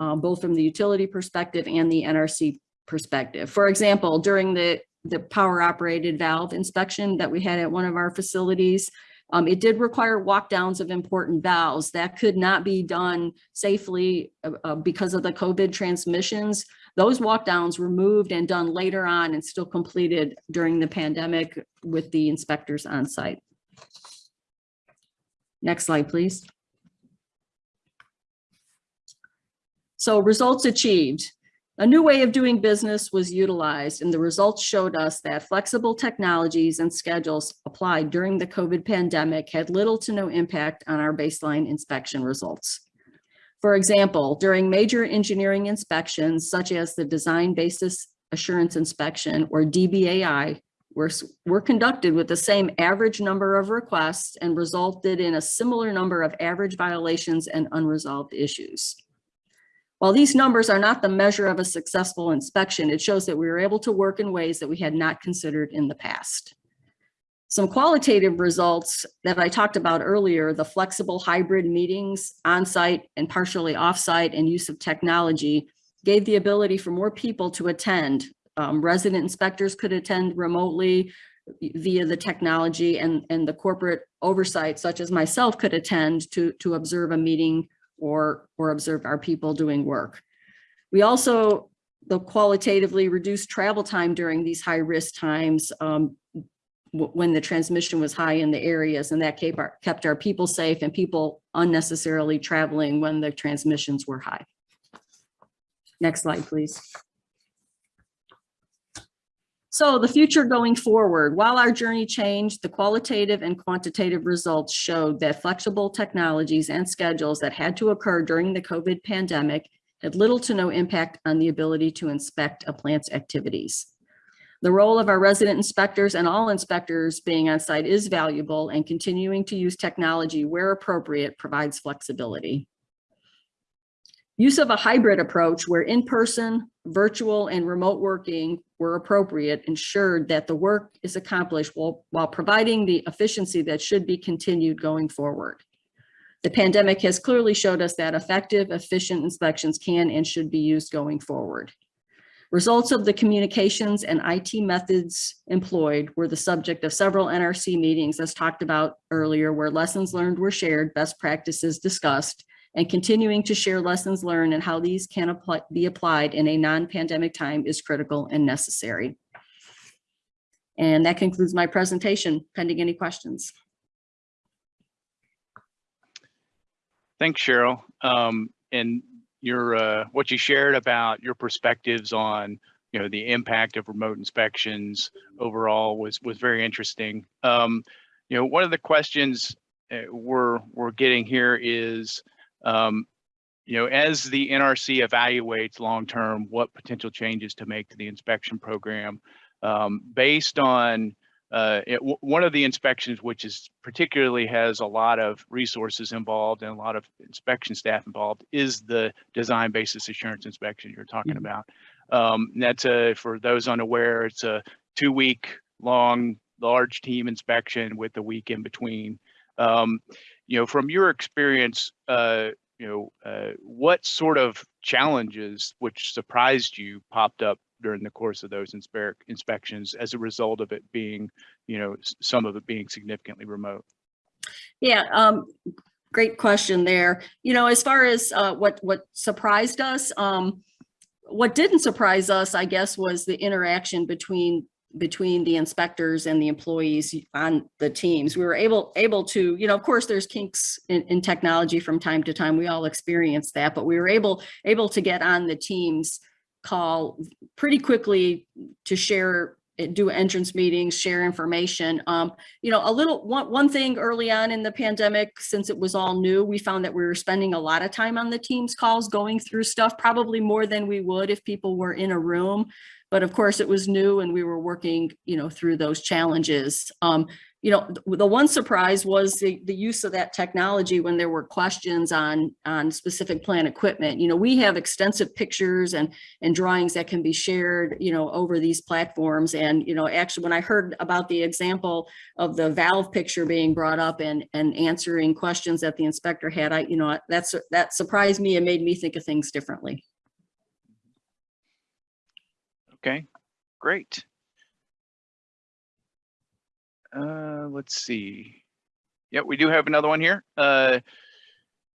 uh, both from the utility perspective and the NRC perspective. For example, during the, the power operated valve inspection that we had at one of our facilities, um, it did require walk downs of important valves that could not be done safely uh, uh, because of the COVID transmissions. Those walk downs were moved and done later on and still completed during the pandemic with the inspectors on site. Next slide, please. So results achieved. A new way of doing business was utilized and the results showed us that flexible technologies and schedules applied during the COVID pandemic had little to no impact on our baseline inspection results. For example, during major engineering inspections, such as the Design Basis Assurance Inspection or DBAI, were, were conducted with the same average number of requests and resulted in a similar number of average violations and unresolved issues. While these numbers are not the measure of a successful inspection, it shows that we were able to work in ways that we had not considered in the past. Some qualitative results that I talked about earlier, the flexible hybrid meetings on-site and partially off-site and use of technology gave the ability for more people to attend. Um, resident inspectors could attend remotely via the technology and, and the corporate oversight such as myself could attend to, to observe a meeting or, or observe our people doing work. We also, the qualitatively reduced travel time during these high risk times um, when the transmission was high in the areas and that kept our, kept our people safe and people unnecessarily traveling when the transmissions were high. Next slide, please. So the future going forward, while our journey changed, the qualitative and quantitative results showed that flexible technologies and schedules that had to occur during the COVID pandemic had little to no impact on the ability to inspect a plant's activities. The role of our resident inspectors and all inspectors being on site is valuable and continuing to use technology where appropriate provides flexibility. Use of a hybrid approach where in-person, virtual, and remote working were appropriate ensured that the work is accomplished while, while providing the efficiency that should be continued going forward. The pandemic has clearly showed us that effective, efficient inspections can and should be used going forward. Results of the communications and IT methods employed were the subject of several NRC meetings as talked about earlier where lessons learned were shared, best practices discussed, and continuing to share lessons learned and how these can apply, be applied in a non-pandemic time is critical and necessary. And that concludes my presentation, pending any questions. Thanks, Cheryl. Um, and your, uh, what you shared about your perspectives on, you know, the impact of remote inspections overall was, was very interesting. Um, you know, one of the questions uh, we're, we're getting here is, um, you know, as the NRC evaluates long-term what potential changes to make to the inspection program, um, based on uh, it, one of the inspections, which is particularly has a lot of resources involved and a lot of inspection staff involved, is the design basis assurance inspection you're talking Mhm. about. Um, that's a, for those unaware, it's a two-week long, large team inspection with a week in between. Um, you know, from your experience, uh, you know, uh, what sort of challenges which surprised you popped up during the course of those inspe- inspections as a result of it being, you know, some of it being significantly remote? Yeah, um, great question there. You know, as far as uh, what what surprised us, um, what didn't surprise us, I guess, was the interaction between between the inspectors and the employees on the teams. We were able able to, you know, of course, there's kinks in, in technology from time to time. We all experience that, but we were able able to get on the teams call pretty quickly to share, do entrance meetings, share information. Um, you know, a little, one, one thing early on in the pandemic, since it was all new, we found that we were spending a lot of time on the Teams calls, going through stuff, probably more than we would if people were in a room. But of course, it was new and we were working, you know, through those challenges. Um, you know, the one surprise was the, the use of that technology when there were questions on, on specific plant equipment. You know, we have extensive pictures and, and drawings that can be shared, you know, over these platforms. And, you know, actually, when I heard about the example of the valve picture being brought up and, and answering questions that the inspector had, I, you know, that's, that surprised me and made me think of things differently. Okay, great. Uh, let's see. Yeah, we do have another one here. Uh,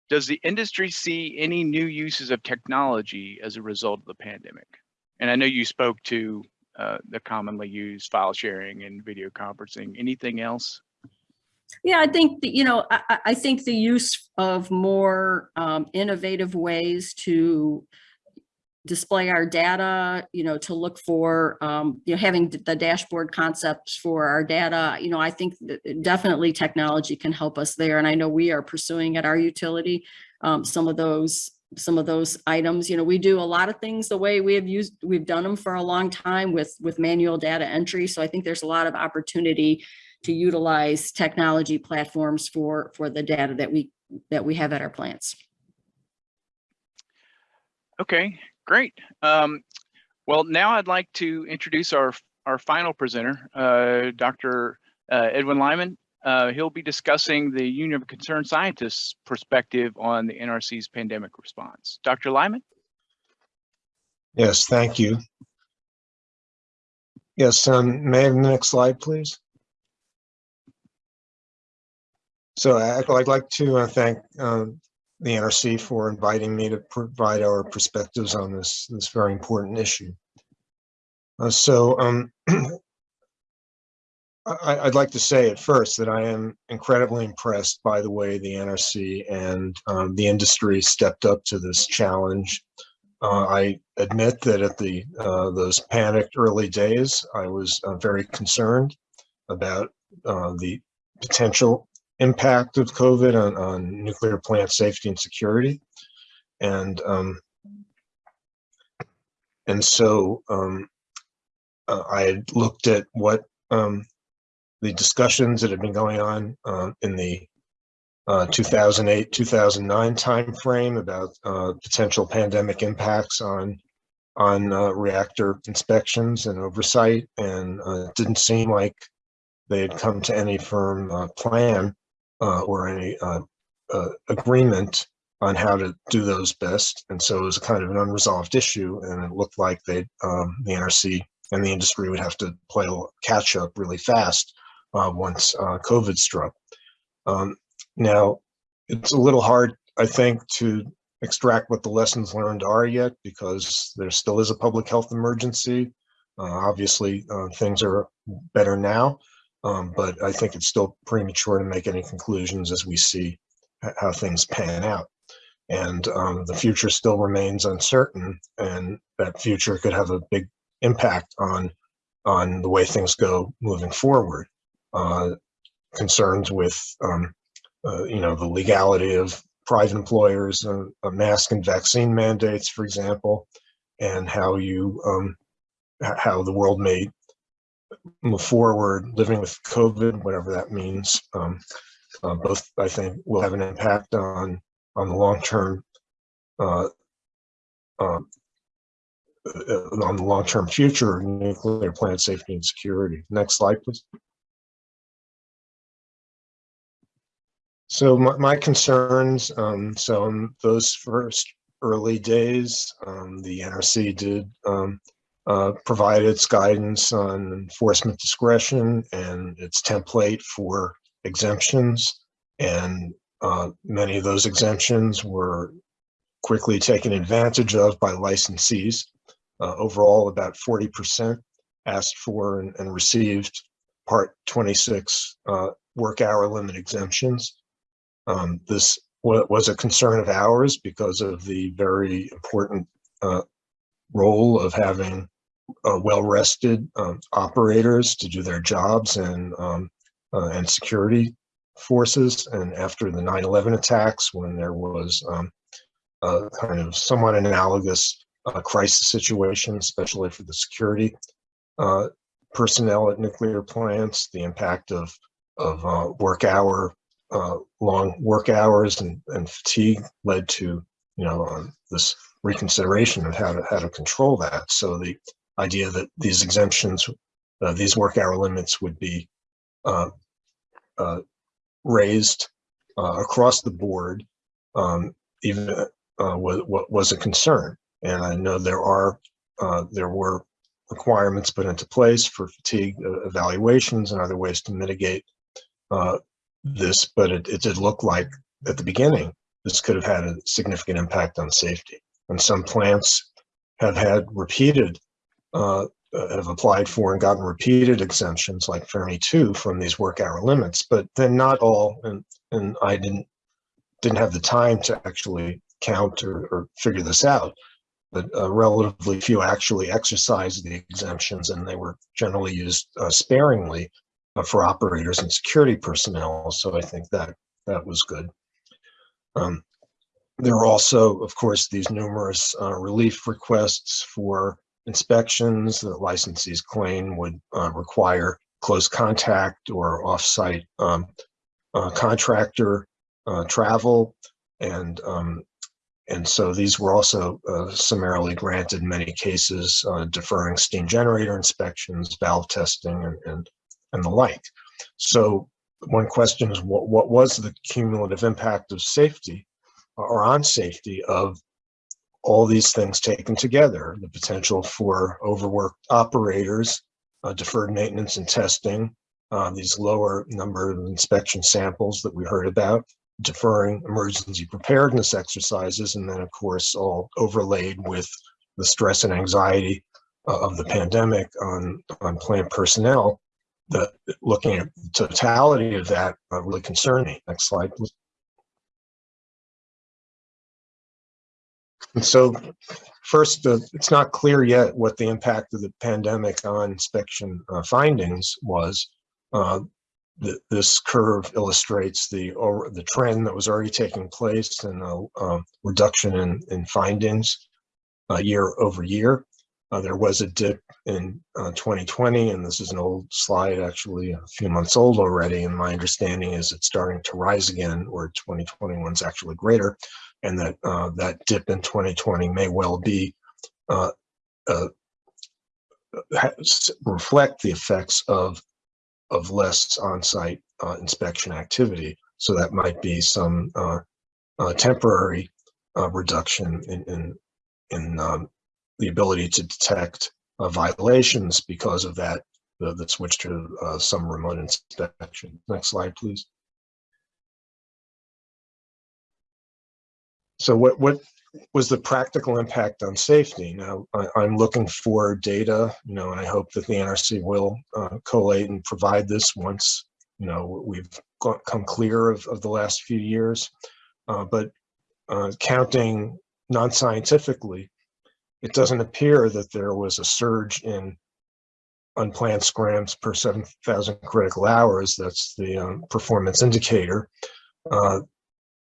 does the industry see any new uses of technology as a result of the pandemic? And I know you spoke to uh, the commonly used file sharing and video conferencing. Anything else? Yeah, I think, that, you know, I, I- think the use of more um, innovative ways to display our data, you know, to look for, um, you know, having the dashboard concepts for our data, you know, I think that definitely technology can help us there. And I know we are pursuing at our utility, um, some of those, some of those items, you know, we do a lot of things the way we have used, we've done them for a long time with, with manual data entry. So I think there's a lot of opportunity to utilize technology platforms for, for the data that we, that we have at our plants. Okay, great. Um, well, now I'd like to introduce our, our final presenter, uh, Dr. uh, Edwin Lyman. Uh, he'll be discussing the Union of Concerned Scientists perspective on the NRC's pandemic response. Dr. Lyman? Yes, thank you. Yes, um, may I have the next slide, please? So I'd like to uh, thank um, the NRC for inviting me to provide our perspectives on this, this very important issue. Uh, So um, I, I'd like to say at first that I am incredibly impressed by the way the NRC and um, the industry stepped up to this challenge. Uh, I admit that at the uh, those panicked early days, I was uh, very concerned about uh, the potential impact of COVID on, on nuclear plant safety and security. And um, and so um, uh, I had looked at what um, the discussions that had been going on uh, in the uh, 2008, 2009 timeframe about uh, potential pandemic impacts on on uh, reactor inspections and oversight, and uh, it didn't seem like they had come to any firm uh, plan uh, or any uh, uh, agreement on how to do those best. And so it was kind of an unresolved issue, and it looked like they, um, the NRC and the industry would have to play catch up really fast uh, once uh, COVID struck. Um, now, it's a little hard, I think, to extract what the lessons learned are yet because there still is a public health emergency. Uh, obviously, uh, things are better now, um, but I think it's still premature to make any conclusions as we see how things pan out. And um, the future still remains uncertain, and that future could have a big impact on on the way things go moving forward. Uh, concerns with um, uh, you know, the legality of private employers, uh, uh, mask and vaccine mandates, for example, and how you, um, how the world may forward living with COVID, whatever that means. Um, uh, both, I think, will have an impact on on the long term, uh, um, uh, on the long term future of nuclear plant safety and security. Next slide, please. So my, my concerns, um, so in those first early days, um, the NRC did, um, uh, provide its guidance on enforcement discretion and its template for exemptions. And, uh, many of those exemptions were quickly taken advantage of by licensees. Uh, overall, about forty percent asked for and, and received Part twenty-six, uh, work hour limit exemptions. Um, this was a concern of ours because of the very important uh, role of having uh, well-rested um, operators to do their jobs and um, uh, and security forces. And after the 9/11 attacks, when there was um, a kind of somewhat analogous uh, crisis situation, especially for the security uh, personnel at nuclear plants, the impact of of uh, work hour, uh, long work hours and, and fatigue led to, you know, um, this reconsideration of how to how to control that. So the idea that these exemptions, uh, these work hour limits would be uh, uh, raised uh, across the board, um, even uh, was was a concern. And I know there are uh, there were requirements put into place for fatigue evaluations and other ways to mitigate this, but it, it did look like at the beginning this could have had a significant impact on safety. And some plants have had repeated, uh, have applied for and gotten repeated exemptions like Fermi 2 from these work hour limits, but then not all, and, and I didn't, didn't have the time to actually count or, or figure this out, but uh, relatively few actually exercised the exemptions and they were generally used uh, sparingly uh, for operators and security personnel. So I think that that was good. Um, there are also, of course, these numerous uh, relief requests for inspections that licensees claim would uh, require close contact or off-site um, uh, contractor travel. And, um, and so these were also uh, summarily granted in many cases, uh, deferring steam generator inspections, valve testing, and, and, and the like. So one question is what, what was the cumulative impact of safety or on safety of all these things taken together, the potential for overworked operators, uh, deferred maintenance and testing, uh, these lower number of inspection samples that we heard about, deferring emergency preparedness exercises, and then of course all overlaid with the stress and anxiety uh, of the pandemic on, on plant personnel, the looking at the totality of that uh, really concerned me. Next slide, please. And so first, uh, it's not clear yet what the impact of the pandemic on inspection uh, findings was. Uh, th this curve illustrates the the trend that was already taking place and a um, reduction in, in findings uh, year over year. Uh, there was a dip in uh, 2020, and this is an old slide, actually a few months old already. And my understanding is it's starting to rise again, or 2021 is actually greater, and that uh, that dip in 2020 may well be uh, uh, reflect the effects of of less on-site uh, inspection activity. So that might be some uh, temporary reduction in in, in um, the ability to detect uh, violations because of that, the, the switch to uh, some remote inspection. Next slide, please. So what, what was the practical impact on safety? Now, I, am looking for data, you know, and I hope that the NRC will uh, collate and provide this once, you know, we've got, come clear of, of the last few years. Uh, but uh, counting non-scientifically, it doesn't appear that there was a surge in unplanned scrams per 7,000 critical hours. That's the um, performance indicator. Uh,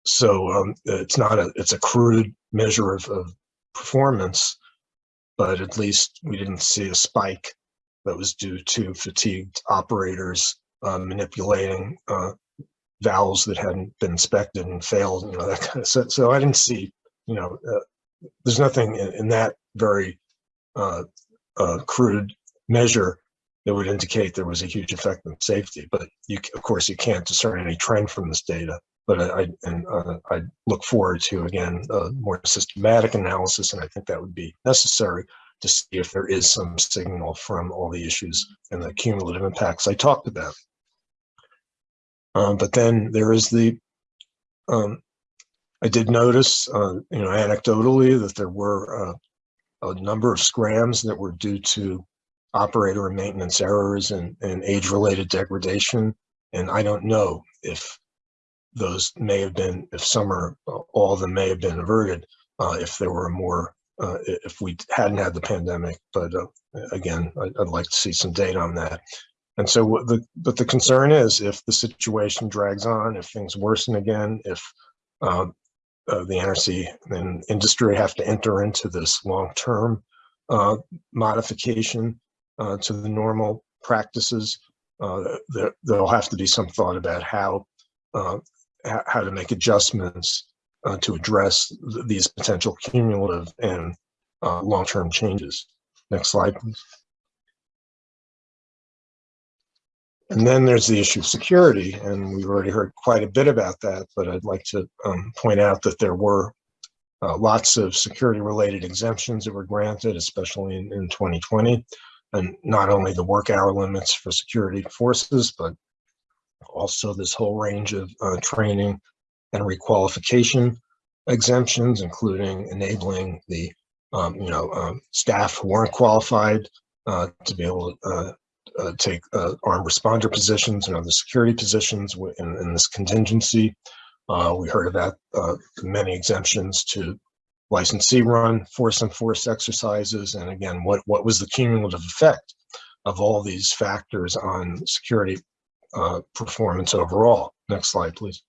so um, it's not a, it's a crude measure of, of, performance, but at least we didn't see a spike that was due to fatigued operators uh, manipulating uh, valves that hadn't been inspected and failed, you know, that kind of stuff. So I didn't see, you know, uh, there's nothing in, in that very uh, uh, crude measure that would indicate there was a huge effect on safety. But you, of course, you can't discern any trend from this data. But I, and uh, I look forward to again a more systematic analysis, and I think that would be necessary to see if there is some signal from all the issues and the cumulative impacts I talked about. Um, but then there is the um, I did notice, uh, you know, anecdotally that there were uh, a number of scrams that were due to operator and maintenance errors and, and age-related degradation. And I don't know if those may have been, if some or all of them may have been averted, uh, if there were more uh, if we hadn't had the pandemic. But uh, again, I'd, I'd like to see some data on that. And so the, but the concern is if the situation drags on, if things worsen again, if um, uh, the NRC and industry have to enter into this long-term uh, modification uh, to the normal practices, uh, there, there'll have to be some thought about how uh, how to make adjustments uh, to address th- these potential cumulative and uh, long-term changes. Next slide, please. And then there's the issue of security, and we've already heard quite a bit about that, but I'd like to um, point out that there were uh, lots of security-related exemptions that were granted, especially in, in 2020. And not only the work hour limits for security forces, but also this whole range of uh, training and requalification exemptions, including enabling the, um, you know, um, staff who weren't qualified uh, to be able to uh, uh, take uh, armed responder positions and other security positions in, in this contingency. Uh, we heard about many exemptions to licensee run force and force exercises. And again, what, what was the cumulative effect of all these factors on security uh, performance overall? Next slide, please.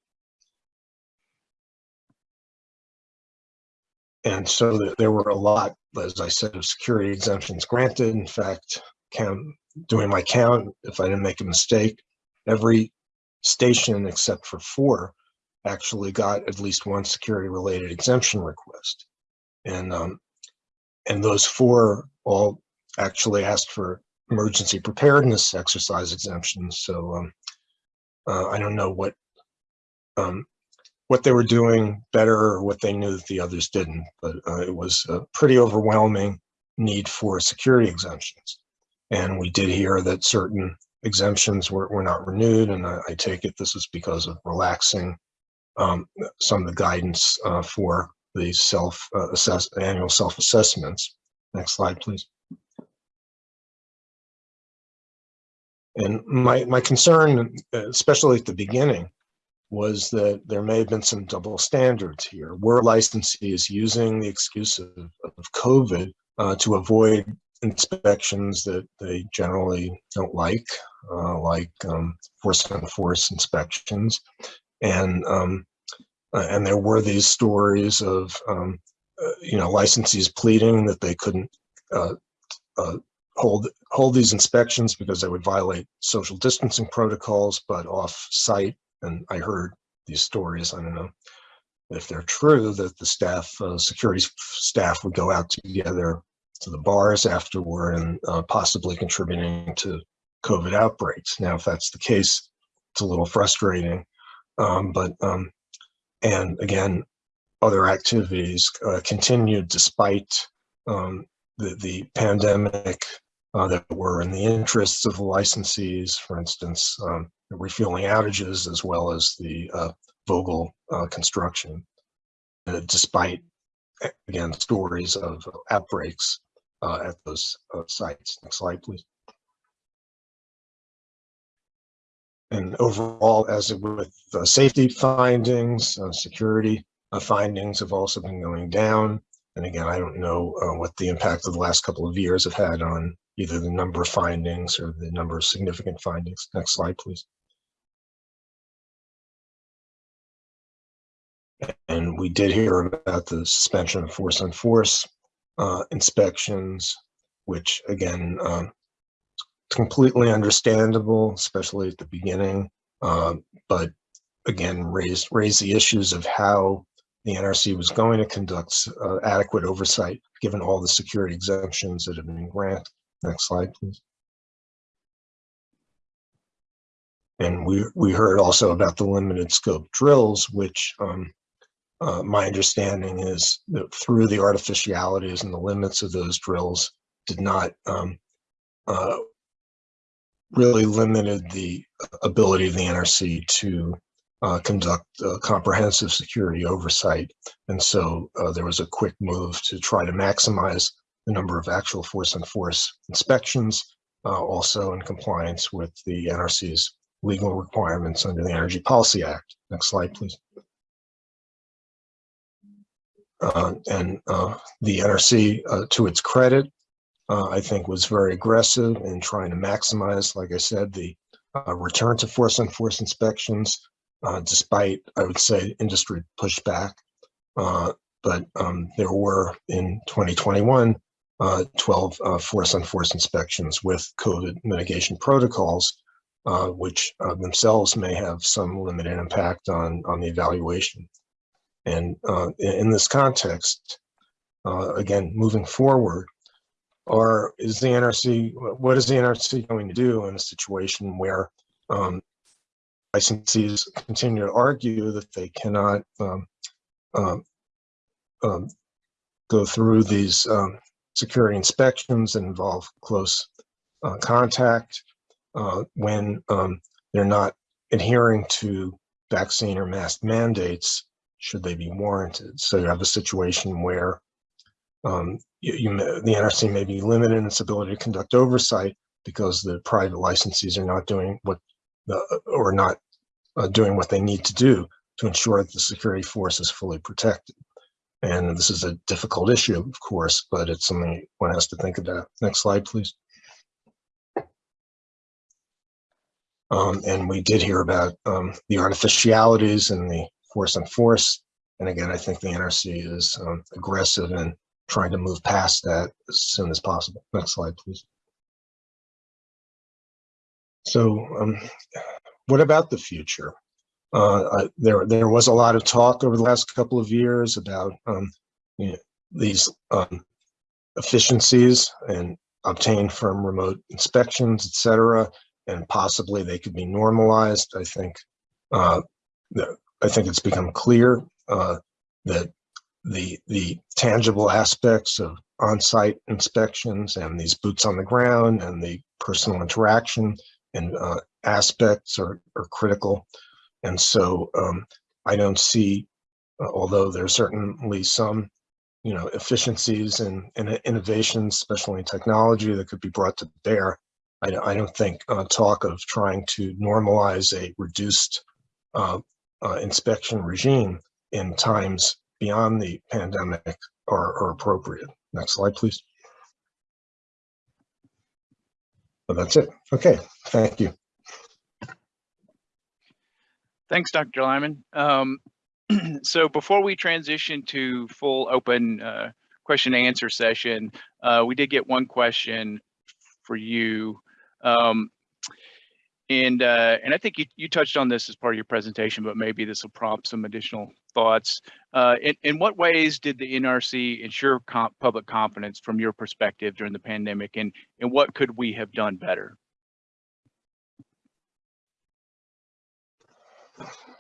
And so th- there were a lot, as I said, of security exemptions granted. In fact, count, doing my count, if I didn't make a mistake, every station except for four actually got at least one security related exemption request. And, um, and those four all actually asked for emergency preparedness exercise exemptions. So, um, uh, I don't know what, um, what they were doing better or what they knew that the others didn't, but, uh, it was a pretty overwhelming need for security exemptions. And we did hear that certain exemptions were, were not renewed, and I, I take it this is because of relaxing um, some of the guidance uh, for the self uh, assess annual self assessments. Next slide, please. And my my concern, especially at the beginning, was that there may have been some double standards here. Were licensees using the excuse of, of COVID uh, to avoid inspections that they generally don't like, uh, like um, force on force inspections. And, um, uh, and there were these stories of, um, uh, you know, licensees pleading that they couldn't uh, uh, hold, hold these inspections because they would violate social distancing protocols, but off site. And I heard these stories, I don't know if they're true, that the staff, uh, security staff would go out together to the bars afterward and uh, possibly contributing to COVID outbreaks. Now, if that's the case, it's a little frustrating. Um, but, um, and again, other activities uh, continued despite um, the, the pandemic uh, that were in the interests of the licensees, for instance, um, refueling outages as well as the uh, Vogtle uh, construction, uh, despite, again, stories of outbreaks uh, at those sites. Next slide, please. And overall, as with uh, safety findings, uh, security uh, findings have also been going down. And again, I don't know uh, what the impact of the last couple of years have had on either the number of findings or the number of significant findings. Next slide, please. And we did hear about the suspension of force on force uh, inspections, which again, um, completely understandable, especially at the beginning. Uh, but again, raised raised the issues of how the NRC was going to conduct uh, adequate oversight, given all the security exemptions that have been granted. Next slide, please. And we we heard also about the limited scope drills, which um, uh, my understanding is that through the artificialities and the limits of those drills did not um, uh, really limited the ability of the NRC to uh, conduct uh, comprehensive security oversight. And so uh, there was a quick move to try to maximize the number of actual force on force inspections, uh, also in compliance with the NRC's legal requirements under the Energy Policy Act. Next slide, please. uh, and uh, the NRC, to its credit, uh, I think was very aggressive in trying to maximize, like I said, the uh, return to force on force inspections, uh, despite, I would say, industry pushback. Uh, but um, there were in 2021, uh, 12 uh, force on force inspections with COVID mitigation protocols, which themselves may have some limited impact on, on the evaluation. And in, this context, again, moving forward, or is the NRC, what is the NRC going to do in a situation where um, licensees continue to argue that they cannot um, um, um, go through these um, security inspections that involve close uh, contact uh, when um, they're not adhering to vaccine or mask mandates should they be warranted. So you have a situation where um, you, you may- the NRC may be limited in its ability to conduct oversight because the private licensees are not doing what the, or not uh, doing what they need to do to ensure that the security force is fully protected. And this is a difficult issue, of course, but it's something one has to think about. Next slide, please. Um, and we did hear about um, the artificialities and the force on force. And again, I think the NRC is um, aggressive in trying to move past that as soon as possible. Next slide, please. So um, what about the future? Uh, I- there, there was a lot of talk over the last couple of years about um, you know, these um, efficiencies and obtained from remote inspections, et cetera, and possibly they could be normalized. I think uh, I think it's become clear uh, that the the tangible aspects of on-site inspections and these boots on the ground and the personal interaction and uh, aspects are, are critical. And so um, I don't see, uh, although there's certainly some, you know, efficiencies and, and innovations, especially in technology that could be brought to bear. I, don't- I don't think uh, talk of trying to normalize a reduced uh, uh, inspection regime in times beyond the pandemic are, are appropriate. Next slide, please. But that's it. Okay, thank you. Thanks, Dr. Lyman. Um, so before we transition to full open uh, question and answer session, uh, we did get one question for you. Um, and uh, and I think you, you touched on this as part of your presentation, but maybe this will prompt some additional thoughts. Uh, in, in what ways did the NRC ensure comp public confidence from your perspective during the pandemic, and and what could we have done better?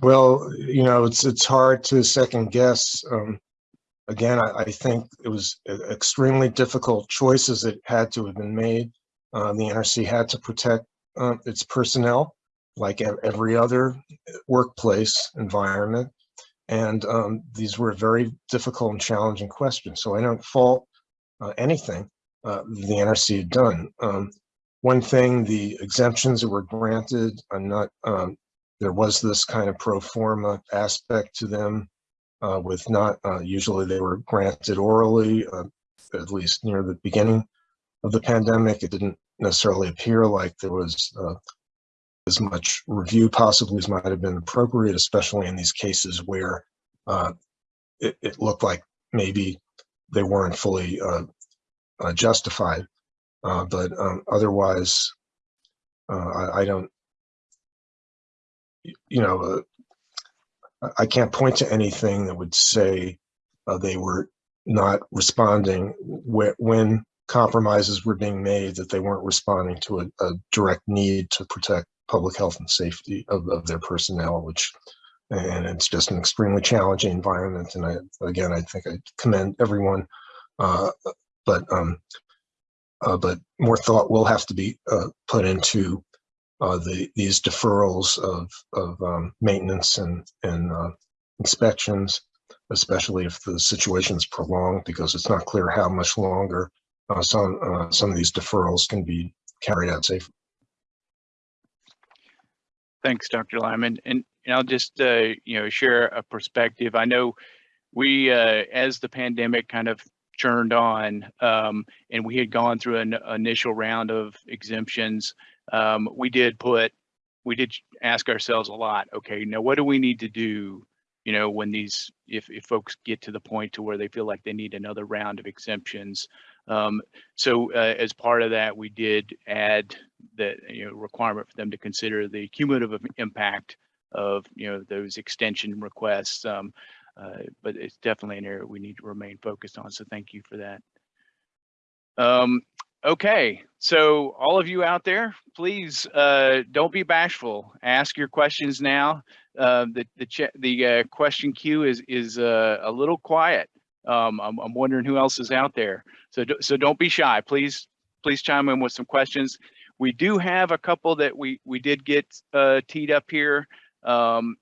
Well, you know, it's, it's hard to second guess. Um, again, I, I think it was extremely difficult choices that had to have been made. Uh, the NRC had to protect, uh, its personnel like every other workplace environment. And, um, these were very difficult and challenging questions. So I don't fault, uh, anything, uh, the NRC had done. Um, one thing, the exemptions that were granted, I'm not, um, there was this kind of pro forma aspect to them uh, with not, uh, usually they were granted orally, uh, at least near the beginning of the pandemic. It didn't necessarily appear like there was uh, as much review possibly as might have been appropriate, especially in these cases where uh, it, it looked like maybe they weren't fully uh, uh, justified. Uh, But um, otherwise, uh, I, I don't, you know, I- can't point to anything that would say they were not responding whe- when compromises were being made, that they weren't responding to a, a direct need to protect public health and safety of, of their personnel, which, and it's just an extremely challenging environment. And I, again, I think I commend everyone, uh, but, um, uh, but more thought will have to be uh, put into uh, the, these deferrals of, of um, maintenance and, and uh, inspections, especially if the situation is prolonged, because it's not clear how much longer uh, some, uh, some of these deferrals can be carried out safely. Thanks, Dr. Lyman. And, and I'll just, uh, you know, share a perspective. I know we, uh, as the pandemic kind of churned on, um, and we had gone through an initial round of exemptions, um, we did put, we did ask ourselves a lot, okay, now what do we need to do? You know, when these, if, if folks get to the point to where they feel like they need another round of exemptions. Um, so, uh, as part of that, we did add the, you know, requirement for them to consider the cumulative impact of, you know, those extension requests. Um, uh, but it's definitely an area we need to remain focused on. So thank you for that. Um, okay, so all of you out there, please uh, don't be bashful. Ask your questions now. Uh, the the the uh, question queue is is uh, a little quiet. Um, I'm, I'm wondering who else is out there. So do- so don't be shy. Please please chime in with some questions. We do have a couple that we we did get uh, teed up here. Um,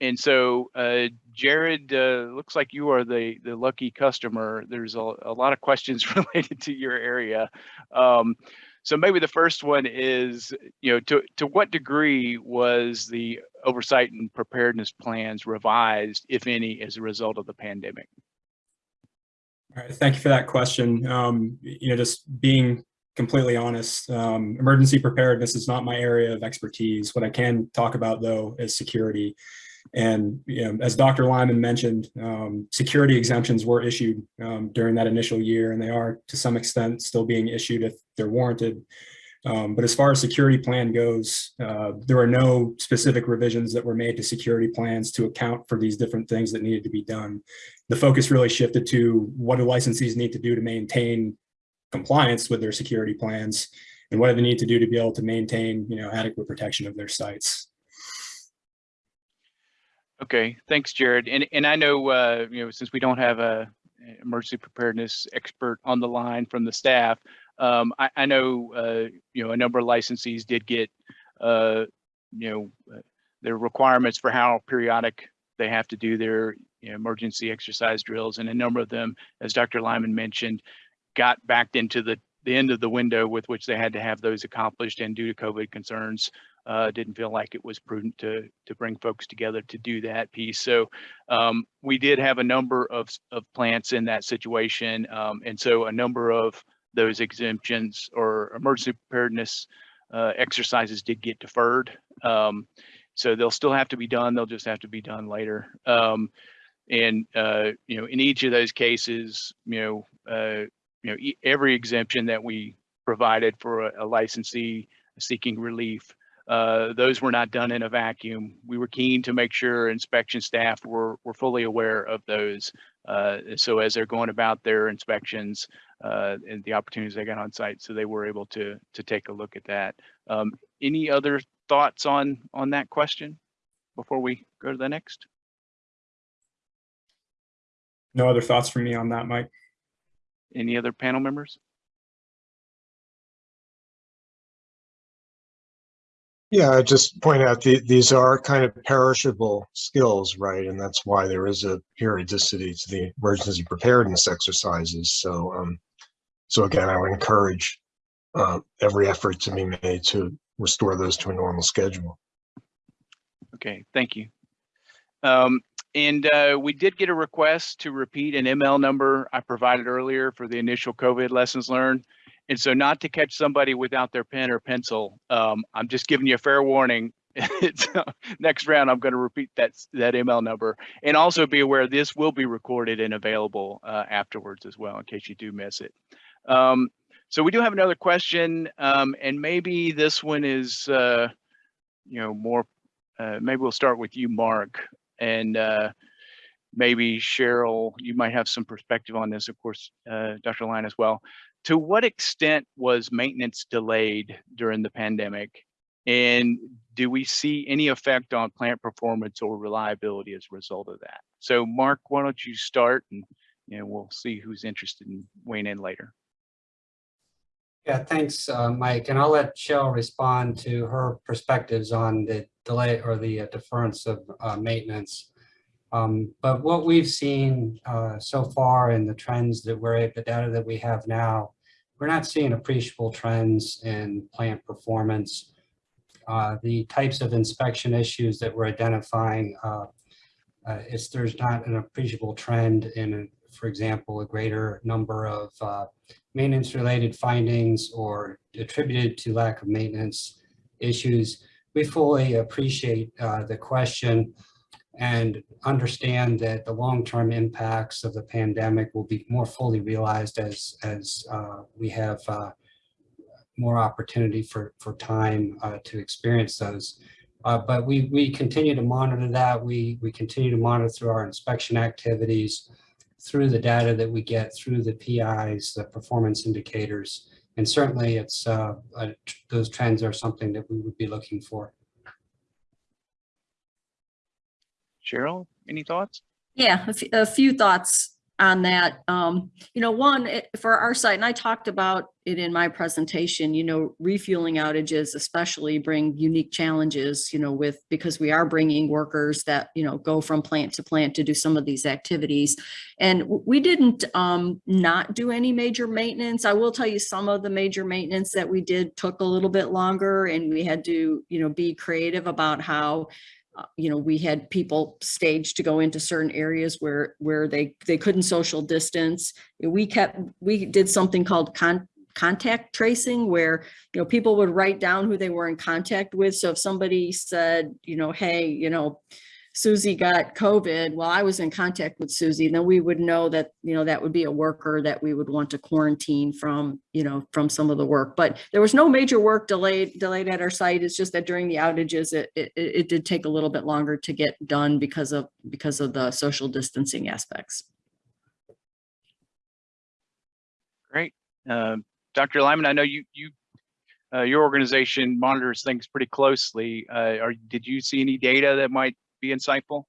and so, uh, Jared, uh, looks like you are the, the lucky customer. There's a, a lot of questions related to your area. Um, so maybe the first one is, you know, to, to what degree was the oversight and preparedness plans revised, if any, as a result of the pandemic? All right, thank you for that question. Um, you know, just being completely honest, um, emergency preparedness is not my area of expertise. What I can talk about though is security. And you know, as Dr. Lyman mentioned, um, security exemptions were issued um, during that initial year, and they are to some extent still being issued if they're warranted. Um, but as far as security plan goes, uh, there are no specific revisions that were made to security plans to account for these different things that needed to be done. The focus really shifted to what do licensees need to do to maintain compliance with their security plans, and what do they need to do to be able to maintain, you know, adequate protection of their sites. Okay, thanks, Jared. And, and I know, uh, you know, since we don't have a emergency preparedness expert on the line from the staff, um, I, I know, uh, you know, a number of licensees did get, uh, you know, uh, their requirements for how periodic they have to do their you know, emergency exercise drills. And a number of them, as Dr. Lyman mentioned, got backed into the, the end of the window with which they had to have those accomplished and due to COVID concerns, uh, didn't feel like it was prudent to to bring folks together to do that piece. So um, we did have a number of of plants in that situation, um, and so a number of those exemptions or emergency preparedness uh, exercises did get deferred. Um, so they'll still have to be done. They'll just have to be done later. Um, and uh, you know, in each of those cases, you know, uh, you know, e- every exemption that we provided for a, a licensee seeking relief uh, those were not done in a vacuum. We were keen to make sure inspection staff were, were fully aware of those. Uh, so as they're going about their inspections uh, and the opportunities they got on site, so they were able to to take a look at that. Um, any other thoughts on on that question before we go to the next? No other thoughts from me on that, Mike? Any other panel members? Yeah, I just point out the, these are kind of perishable skills, right? And that's why there is a periodicity to the emergency preparedness exercises. So, um, so again, I would encourage uh, every effort to be made to restore those to a normal schedule. Okay, thank you. Um, and uh, we did get a request to repeat an ML number I provided earlier for the initial COVID lessons learned. And so not to catch somebody without their pen or pencil, um, I'm just giving you a fair warning. Uh, next round, I'm going to repeat that, that ML number and also be aware this will be recorded and available uh, afterwards as well in case you do miss it. Um, so we do have another question um, and maybe this one is, uh, you know, more, uh, maybe we'll start with you, Mark. And uh, maybe Cheryl, you might have some perspective on this, of course, uh, Dr. Line as well. To what extent was maintenance delayed during the pandemic? And do we see any effect on plant performance or reliability as a result of that? So Mark, why don't you start and you know, we'll see who's interested in weighing in later. Yeah, thanks, uh, Mike. And I'll let Cheryl respond to her perspectives on the delay or the uh, deference of uh, maintenance. Um, But what we've seen uh, so far in the trends that we're, the data that we have now, we're not seeing appreciable trends in plant performance. Uh, The types of inspection issues that we're identifying uh, it's, there's not an appreciable trend in, for example, a greater number of uh, maintenance-related findings or attributed to lack of maintenance issues. We fully appreciate uh, the question and understand that the long-term impacts of the pandemic will be more fully realized as, as uh, we have uh, more opportunity for, for time uh, to experience those. Uh, But we, we continue to monitor that. We, we continue to monitor through our inspection activities, through the data that we get, through the PIs, the performance indicators. And certainly it's, uh, uh, those trends are something that we would be looking for. Cheryl, any thoughts? Yeah, a few thoughts on that. Um, you know, one, it- for our site, and I talked about it in my presentation, you know, refueling outages especially bring unique challenges, you know, with, because we are bringing workers that, you know, go from plant to plant to do some of these activities. And we didn't um, not do any major maintenance. I will tell you some of the major maintenance that we did took a little bit longer and we had to, you know, be creative about how uh, you know, we had people staged to go into certain areas where, where they, they couldn't social distance. We kept, we did something called con, contact tracing where, you know, people would write down who they were in contact with. So if somebody said, you know, hey, you know, Susie got COVID, well, I was in contact with Susie, then we would know that, you know, that would be a worker that we would want to quarantine from, you know, from some of the work. But there was no major work delayed, delayed at our site. It's just that during the outages, it, it, it did take a little bit longer to get done because of, because of the social distancing aspects. Great. Um, Dr. Lyman, I know you, you, uh, your organization monitors things pretty closely. Uh, did you see any data that might be insightful?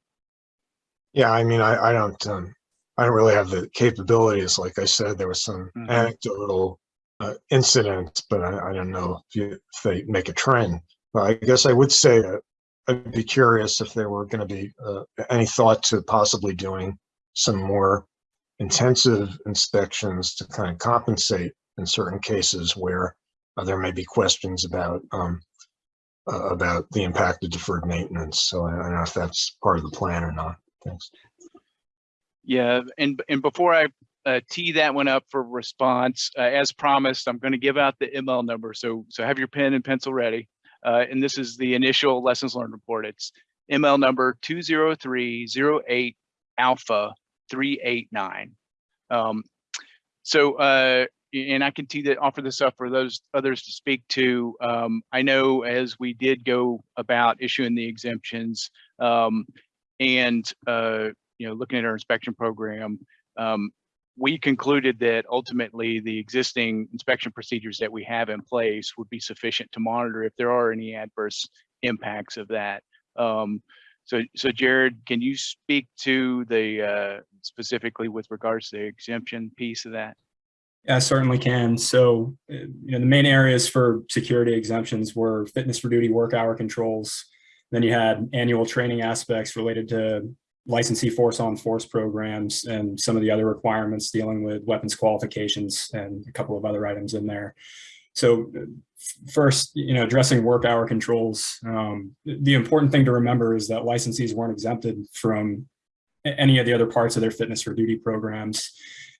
Yeah, I mean, I, I don't, um, I don't really have the capabilities. Like I said, there was some Mhm. anecdotal uh, incidents, but I, I don't know if you, if they make a trend. But I guess I would say that I'd be curious if there were going to be uh, any thought to possibly doing some more intensive inspections to kind of compensate in certain cases where uh, there may be questions about um, uh, about the impact of deferred maintenance. So I don't know if that's part of the plan or not. Thanks. Yeah, and, and before I uh, tee that one up for response, uh, as promised, I'm going to give out the ML number. So, so have your pen and pencil ready. Uh, And this is the initial lessons learned report. It's ML number 20308 alpha 389. Um, So, uh, and I can tee that, offer this up for those others to speak to. Um, I know as we did go about issuing the exemptions um, and, uh, you know, looking at our inspection program, um, we concluded that ultimately the existing inspection procedures that we have in place would be sufficient to monitor if there are any adverse impacts of that. Um, so, so Jared, can you speak to the, uh, specifically with regards to the exemption piece of that? I certainly can. So, uh, you know, the main areas for security exemptions were fitness for duty work hour controls. Then you had annual training aspects related to licensee force on force programs and some of the other requirements dealing with weapons qualifications and a couple of other items in there. So uh, first, you know, addressing work hour controls, um, the important thing to remember is that licensees weren't exempted from any of the other parts of their fitness for duty programs.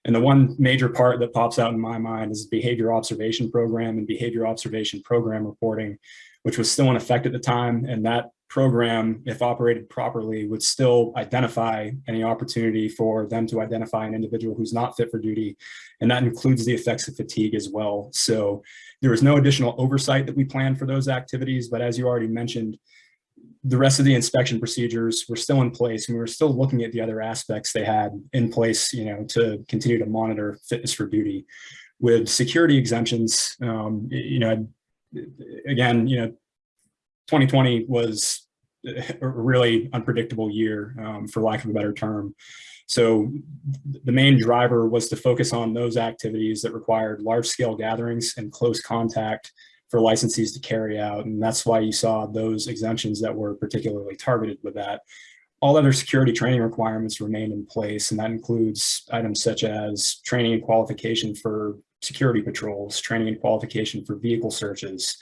And the one major part that pops out in my mind is behavior observation program and behavior observation program reporting, which was still in effect at the time. And that program, if operated properly, would still identify any opportunity for them to identify an individual who's not fit for duty. And that includes the effects of fatigue as well. So there was no additional oversight that we planned for those activities. But as you already mentioned, the rest of the inspection procedures were still in place and we were still looking at the other aspects they had in place, you know, to continue to monitor fitness for duty. With security exemptions, um, you know, again, you know, 2020 was a really unpredictable year, um, for lack of a better term. So the main driver was to focus on those activities that required large scale gatherings and close contact for licensees to carry out. And that's why you saw those exemptions that were particularly targeted with that. All other security training requirements remain in place, and that includes items such as training and qualification for security patrols, training and qualification for vehicle searches,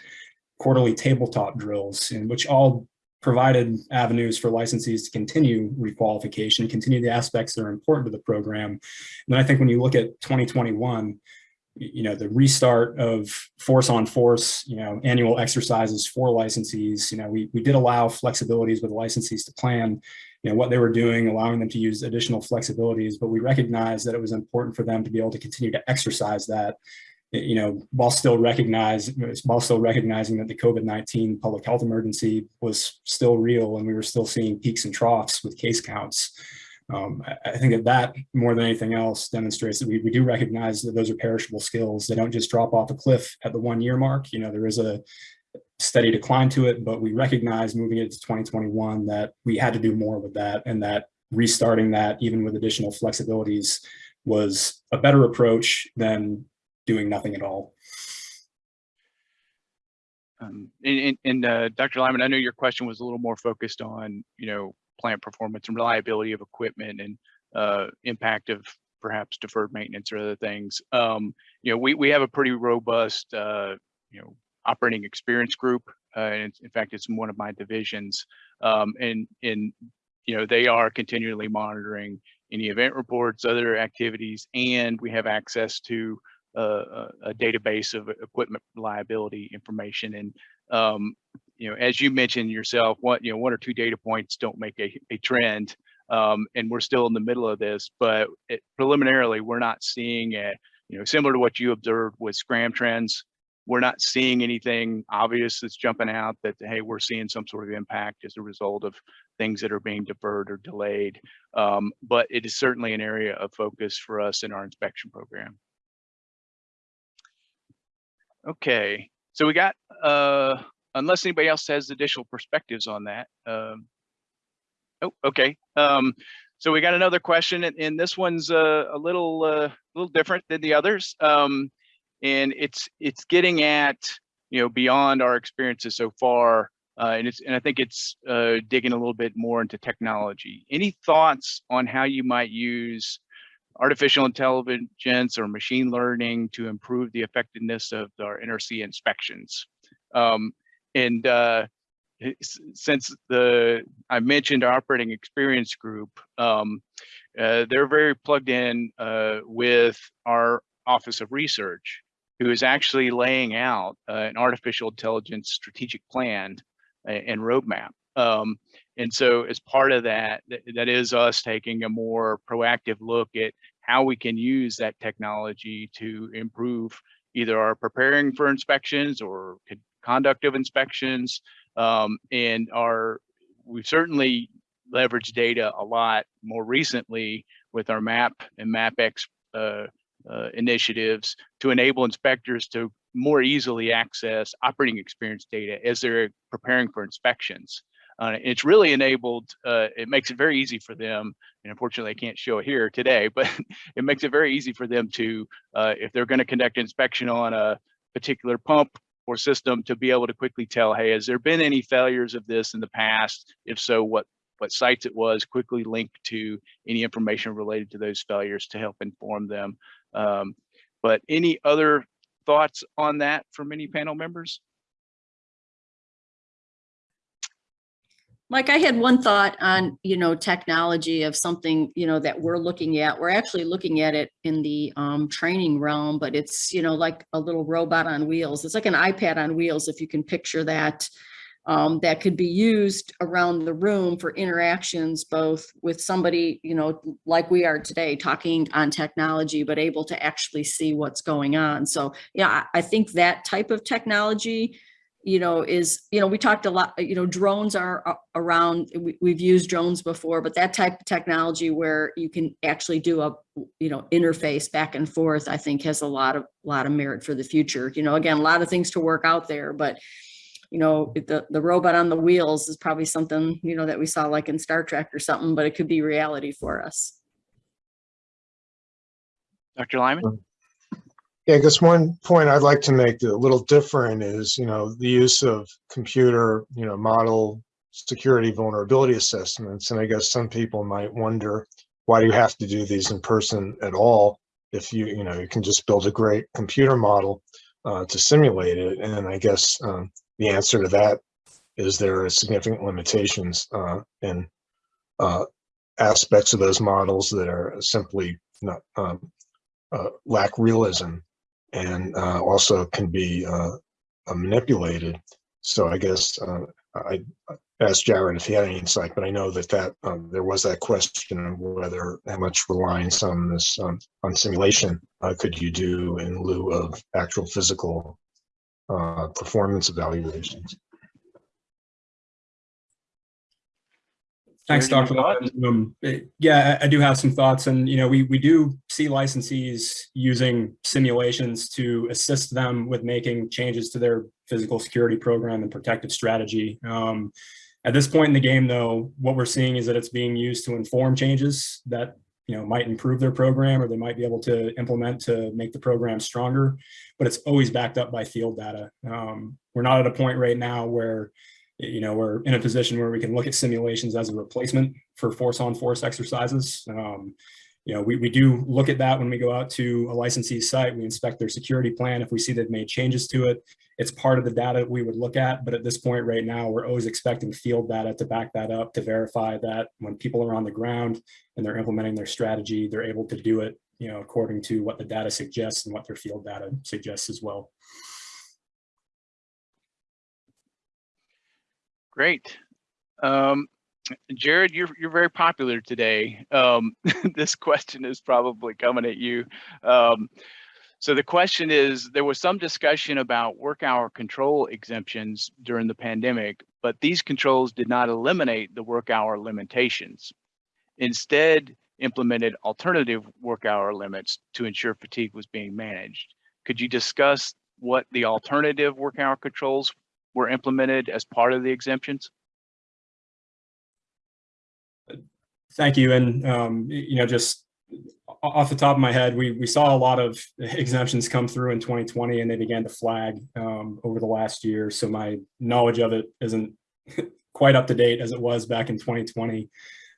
quarterly tabletop drills, in which all provided avenues for licensees to continue requalification, continue the aspects that are important to the program. And then I think when you look at 2021, you know, the restart of force on force, you know, annual exercises for licensees, you know, we, we did allow flexibilities with licensees to plan, you know, what they were doing, allowing them to use additional flexibilities, but we recognized that it was important for them to be able to continue to exercise that, you know, while still recognize, while still recognizing that the COVID-19 public health emergency was still real and we were still seeing peaks and troughs with case counts. Um, I, think that that more than anything else demonstrates that we, we do recognize that those are perishable skills. They don't just drop off a cliff at the one year mark. You know, there is a steady decline to it, but we recognize moving into 2021 that we had to do more with that and that restarting that even with additional flexibilities was a better approach than doing nothing at all. Um, and, and- and, uh, Dr. Lyman, I know your question was a little more focused on, you know, plant performance and reliability of equipment and, uh, impact of perhaps deferred maintenance or other things. Um, you know, we, we have a pretty robust, uh, you know, operating experience group. Uh, and in fact, it's one of my divisions. Um, and, and, you know, they are continually monitoring any event reports, other activities, and we have access to, uh, a, a database of equipment reliability information. And, um, you know, as you mentioned yourself, what, you know, one or two data points don't make a, a trend. Um, and we're still in the middle of this, but it, preliminarily, we're not seeing a, you know, similar to what you observed with scram trends. We're not seeing anything obvious that's jumping out that, hey, we're seeing some sort of impact as a result of things that are being deferred or delayed. Um, but it is certainly an area of focus for us in our inspection program. Okay, so we got, uh, unless anybody else has additional perspectives on that. Um, oh, okay. Um, so we got another question and, and this one's uh, a little, uh, little different than the others. Um, and it's, it's getting at, you know, beyond our experiences so far. Uh, and it's, and I think it's uh, digging a little bit more into technology. Any thoughts on how you might use artificial intelligence or machine learning to improve the effectiveness of our NRC inspections. Um, and uh, since the I mentioned operating experience group, um, uh, they're very plugged in uh, with our Office of Research, who is actually laying out uh, an artificial intelligence strategic plan and roadmap. Um, and so as part of that, th- that is us taking a more proactive look at how we can use that technology to improve either our preparing for inspections or conduct of inspections. Um, and our, we've certainly leveraged data a lot more recently with our MAP and MapX uh, uh, initiatives to enable inspectors to more easily access operating experience data as they're preparing for inspections. Uh, it's really enabled, uh, it makes it very easy for them, and unfortunately I can't show it here today, but it makes it very easy for them to, uh, if they're gonna conduct inspection on a particular pump or system to be able to quickly tell, hey, has there been any failures of this in the past? If so, what, what sites it was, quickly link to any information related to those failures to help inform them. Um, but any other thoughts on that from any panel members? Mike, I had one thought on, you know, technology of something, you know, that we're looking at. We're actually looking at it in the um, training realm, but it's, you know, like a little robot on wheels. It's like an iPad on wheels, if you can picture that. Um, that could be used around the room for interactions, both with somebody, you know, like we are today, talking on technology, but able to actually see what's going on. So, yeah, I I think that type of technology you know, is, you know, we talked a lot, you know, drones are uh, around, we, we've used drones before, but that type of technology where you can actually do a, you know, interface back and forth, I think has a lot of, lot of merit for the future. You know, again, a lot of things to work out there, but you know, the, the robot on the wheels is probably something, you know, that we saw like in Star Trek or something, but it could be reality for us. Dr. Lyman? Yeah, I guess one point I'd like to make a little different is, you know, the use of computer, you know, model security vulnerability assessments. And I guess some people might wonder, why do you have to do these in person at all? If you, you know, you can just build a great computer model uh, to simulate it. And I guess um, the answer to that is there are significant limitations uh, in uh, aspects of those models that are simply not um, uh, lack realism and uh, also can be uh, uh, manipulated. So I guess uh, I asked Jared if he had any insight, but I know that that um, there was that question of whether how much reliance on this um, on simulation could you do in lieu of actual physical performance evaluations. Thanks, Dr. Um, Yeah, I I do have some thoughts and, you know, we, we do see licensees using simulations to assist them with making changes to their physical security program and protective strategy. Um, At this point in the game, though, what we're seeing is that it's being used to inform changes that, you know, might improve their program or they might be able to implement to make the program stronger, but it's always backed up by field data. Um, We're not at a point right now where you know, we're in a position where we can look at simulations as a replacement for force on force exercises. Um, you know, we, we do look at that when we go out to a licensee site, we inspect their security plan. If we see they've made changes to it, it's part of the data we would look at. But at this point right now, we're always expecting field data to back that up, to verify that when people are on the ground and they're implementing their strategy, they're able to do it, you know, according to what the data suggests and what their field data suggests as well. Great. Um, Jared, you're, you're very popular today. Um, this question is probably coming at you. Um, so the question is, there was some discussion about work hour control exemptions during the pandemic, but these controls did not eliminate the work hour limitations. Instead, implemented alternative work hour limits to ensure fatigue was being managed. Could you discuss what the alternative work hour controls were implemented as part of the exemptions? Thank you. And, um, you know, just off the top of my head, we, we saw a lot of exemptions come through in 2020 and they began to flag um, over the last year. So my knowledge of it isn't quite up to date as it was back in 2020.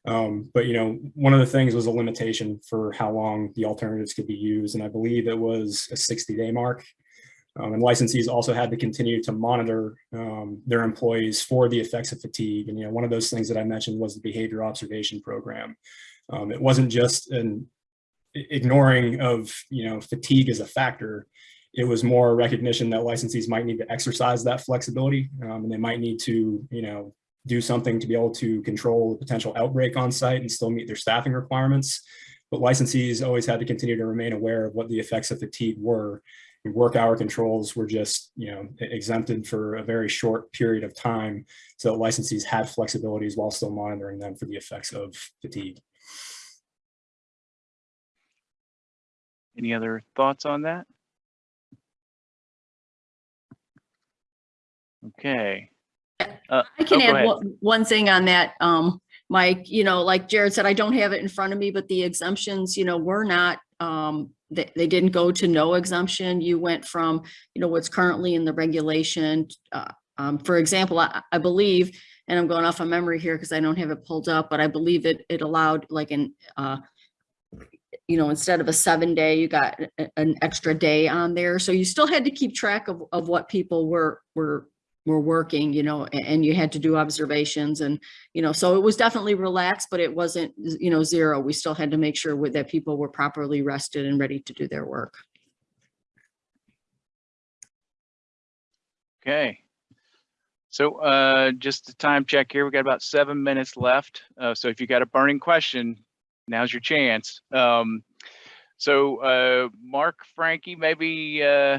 Um, but, you know, one of the things was a limitation for how long the alternatives could be used. And I believe it was a 60 day mark. Um, and licensees also had to continue to monitor um, their employees for the effects of fatigue. And, you know, one of those things that I mentioned was the behavior observation program. Um, it wasn't just an ignoring of, you know, fatigue as a factor. It was more recognition that licensees might need to exercise that flexibility um, and they might need to, you know, do something to be able to control the potential outbreak on site and still meet their staffing requirements. But licensees always had to continue to remain aware of what the effects of fatigue were work hour controls were just, you know, exempted for a very short period of time. So that licensees had flexibilities while still monitoring them for the effects of fatigue. Any other thoughts on that? Okay. Uh, I can oh, add one, one thing on that, um, Mike, you know, like Jared said, I don't have it in front of me, but the exemptions, you know, were not, um, they, they didn't go to no exemption. You went from, you know, what's currently in the regulation. Uh, um, for example, I, I believe, and I'm going off of memory here because I don't have it pulled up, but I believe it, it allowed like an, uh, you know, instead of a seven day, you got an extra day on there. So you still had to keep track of, of what people were, were, were working, you know, and you had to do observations and, you know, so it was definitely relaxed, but it wasn't, you know, zero. We still had to make sure that people were properly rested and ready to do their work. Okay. So uh, just a time check here. We've got about seven minutes left. Uh, so if you got a burning question, now's your chance. Um, so uh, Mark, Frankie, maybe uh,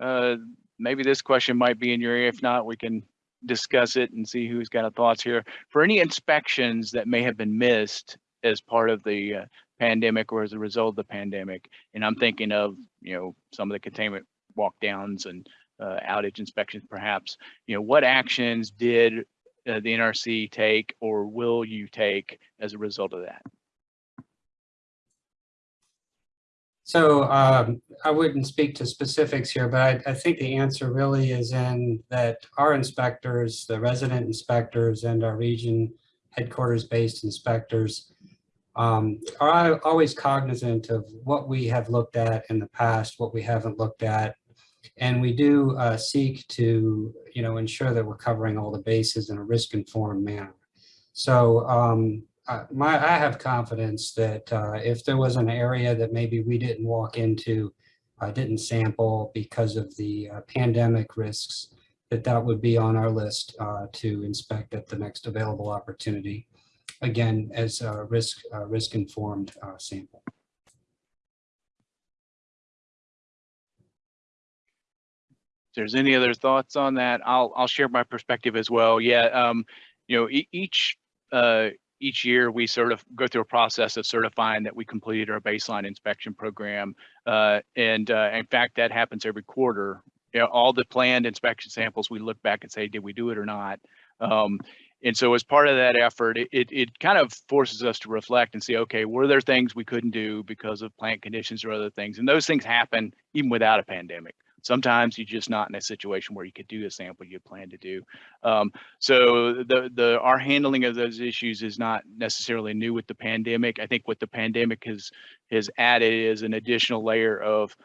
uh, maybe this question might be in your area. If not, we can discuss it and see who's got a thoughts here. For any inspections that may have been missed as part of the uh, pandemic or as a result of the pandemic, and I'm thinking of you know some of the containment walk downs and uh, outage inspections perhaps, you know, what actions did uh, the NRC take or will you take as a result of that? So um, I wouldn't speak to specifics here, but I, I think the answer really is in that our inspectors, the resident inspectors and our region headquarters-based inspectors um, are always cognizant of what we have looked at in the past, what we haven't looked at, And we do uh, seek to, you know, ensure that we're covering all the bases in a risk-informed manner. So um, uh, my, I have confidence that uh, if there was an area that maybe we didn't walk into, uh, didn't sample because of the uh, pandemic risks, that that would be on our list uh, to inspect at the next available opportunity. Again, as a risk, uh, risk-informed uh, sample. If there's any other thoughts on that, I'll, I'll share my perspective as well. Yeah, um, you know, e- each, uh, each year we sort of go through a process of certifying that we completed our baseline inspection program. Uh, and, uh, in fact, that happens every quarter. You know, all the planned inspection samples, we look back and say, did we do it or not? Um, and so as part of that effort, it, it, it kind of forces us to reflect and see, okay, were there things we couldn't do because of plant conditions or other things? And those things happen even without a pandemic. Sometimes you're just not in a situation where you could do a sample you plan to do. Um, so the the our handling of those issues is not necessarily new with the pandemic. I think what the pandemic has has added is an additional layer of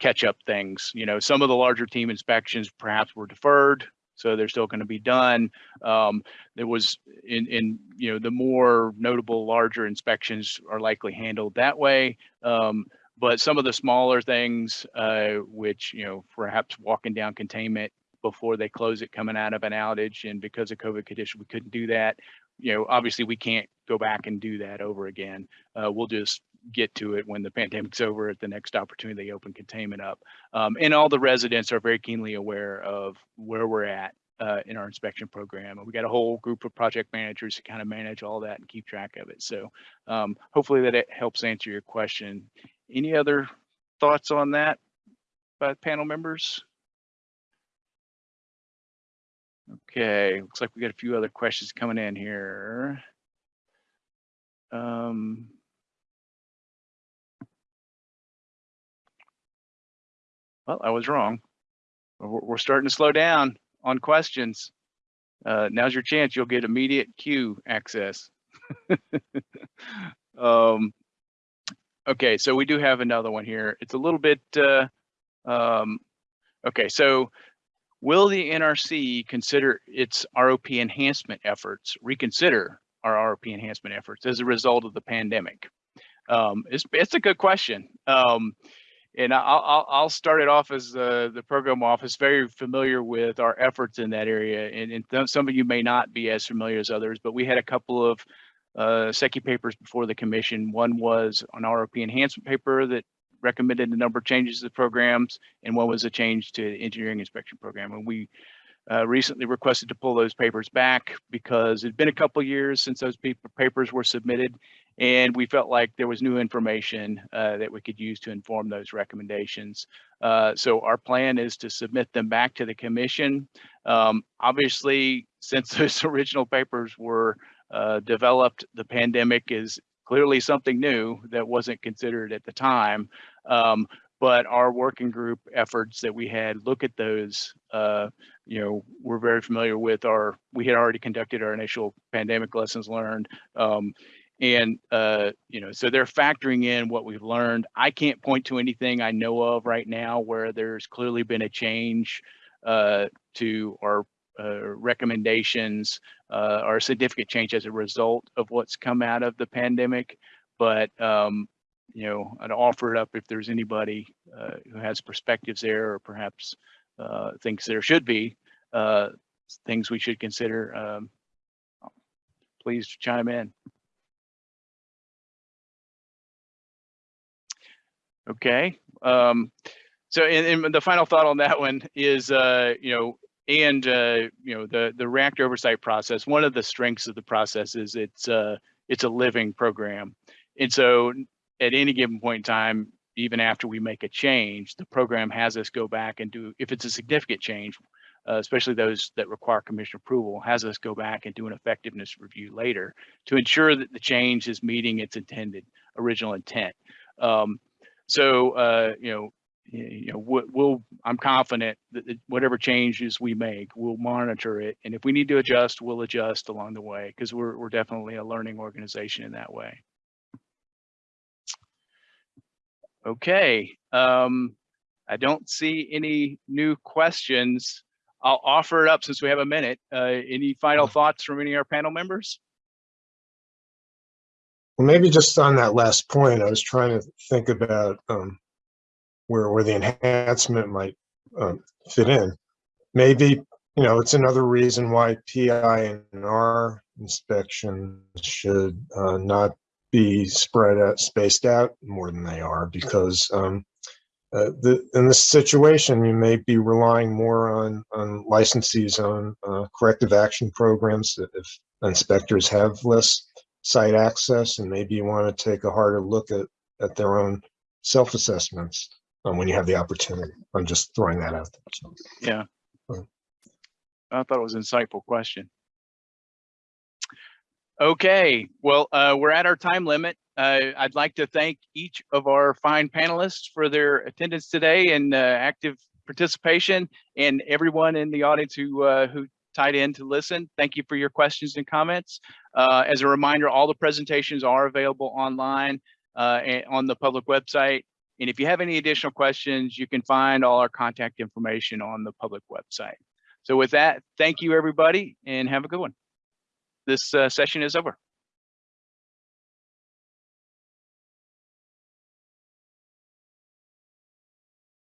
catch up things. You know, some of the larger team inspections perhaps were deferred, so they're still going to be done. Um, there was in in you know the more notable larger inspections are likely handled that way. Um, but some of the smaller things, uh, which, you know, perhaps walking down containment before they close it coming out of an outage and because of COVID condition, we couldn't do that. You know, obviously we can't go back and do that over again. Uh, we'll just get to it when the pandemic's over at the next opportunity they open containment up. Um, and all the residents are very keenly aware of where we're at uh, in our inspection program. And we got a whole group of project managers to kind of manage all that and keep track of it. So um, hopefully that it helps answer your question. Any other thoughts on that by panel members? Okay, looks like we got a few other questions coming in here. Um, well, I was wrong. We're, starting to slow down on questions. Uh, now's your chance. You'll get immediate queue access. um, Okay, so we do have another one here. It's a little bit, uh, um, okay, so will the NRC consider its ROP enhancement efforts, reconsider our ROP enhancement efforts as a result of the pandemic? Um, it's, it's a good question. Um, and I'll, I'll, I'll start it off as uh, the program office, very familiar with our efforts in that area. And, and some of you may not be as familiar as others, but we had a couple of uh, SECY papers before the commission. One was an ROP enhancement paper that recommended a number of changes to the programs, and one was a change to the engineering inspection program. And we uh, recently requested to pull those papers back because it'd been a couple years since those papers were submitted, and we felt like there was new information uh, that we could use to inform those recommendations. Uh, so our plan is to submit them back to the commission. Um, obviously, since those original papers were uh, developed, the pandemic is clearly something new that wasn't considered at the time. Um, but our working group efforts that we had look at those, uh, you know, we're very familiar with our, we had already conducted our initial pandemic lessons learned. Um, and, uh, you know, so they're factoring in what we've learned. I can't point to anything I know of right now where there's clearly been a change uh, to our recommendations uh, or significant change as a result of what's come out of the pandemic. But, um, you know, I'd offer it up if there's anybody uh, who has perspectives there or perhaps uh, thinks there should be uh, things we should consider. Um, please chime in. Okay. Um, so, and, and the final thought on that one is, uh, you know, and uh, you know the the reactor oversight process. One of the strengths of the process is it's uh, it's a living program, and so at any given point in time, even after we make a change, the program has us go back and do if it's a significant change, uh, especially those that require commission approval, has us go back and do an effectiveness review later to ensure that the change is meeting its intended original intent. Um, so uh, you know you know, we'll, we'll, I'm confident that whatever changes we make, we'll monitor it. And if we need to adjust, we'll adjust along the way because we're, we're definitely a learning organization in that way. Okay. Um, I don't see any new questions. I'll offer it up since we have a minute. Uh, any final thoughts from any of our panel members? Well, maybe just on that last point, I was trying to think about um, where, where the enhancement might um, fit in. Maybe, you know, it's another reason why PI and R inspections should uh, not be spread out, spaced out more than they are, because um, uh, the, in this situation, you may be relying more on, on licensees on uh, corrective action programs that if inspectors have less site access and maybe you want to take a harder look at, at their own self-assessments um, when you have the opportunity. I'm just throwing that out there. So, Yeah. I thought it was an insightful question. Okay, well, uh, we're at our time limit. Uh, I'd like to thank each of our fine panelists for their attendance today and uh, active participation and everyone in the audience who uh, who tied in to listen. Thank you for your questions and comments. Uh, as a reminder, all the presentations are available online uh, on the public website. And if you have any additional questions, you can find all our contact information on the public website. So with that, thank you, everybody, and have a good one. This uh, session is over.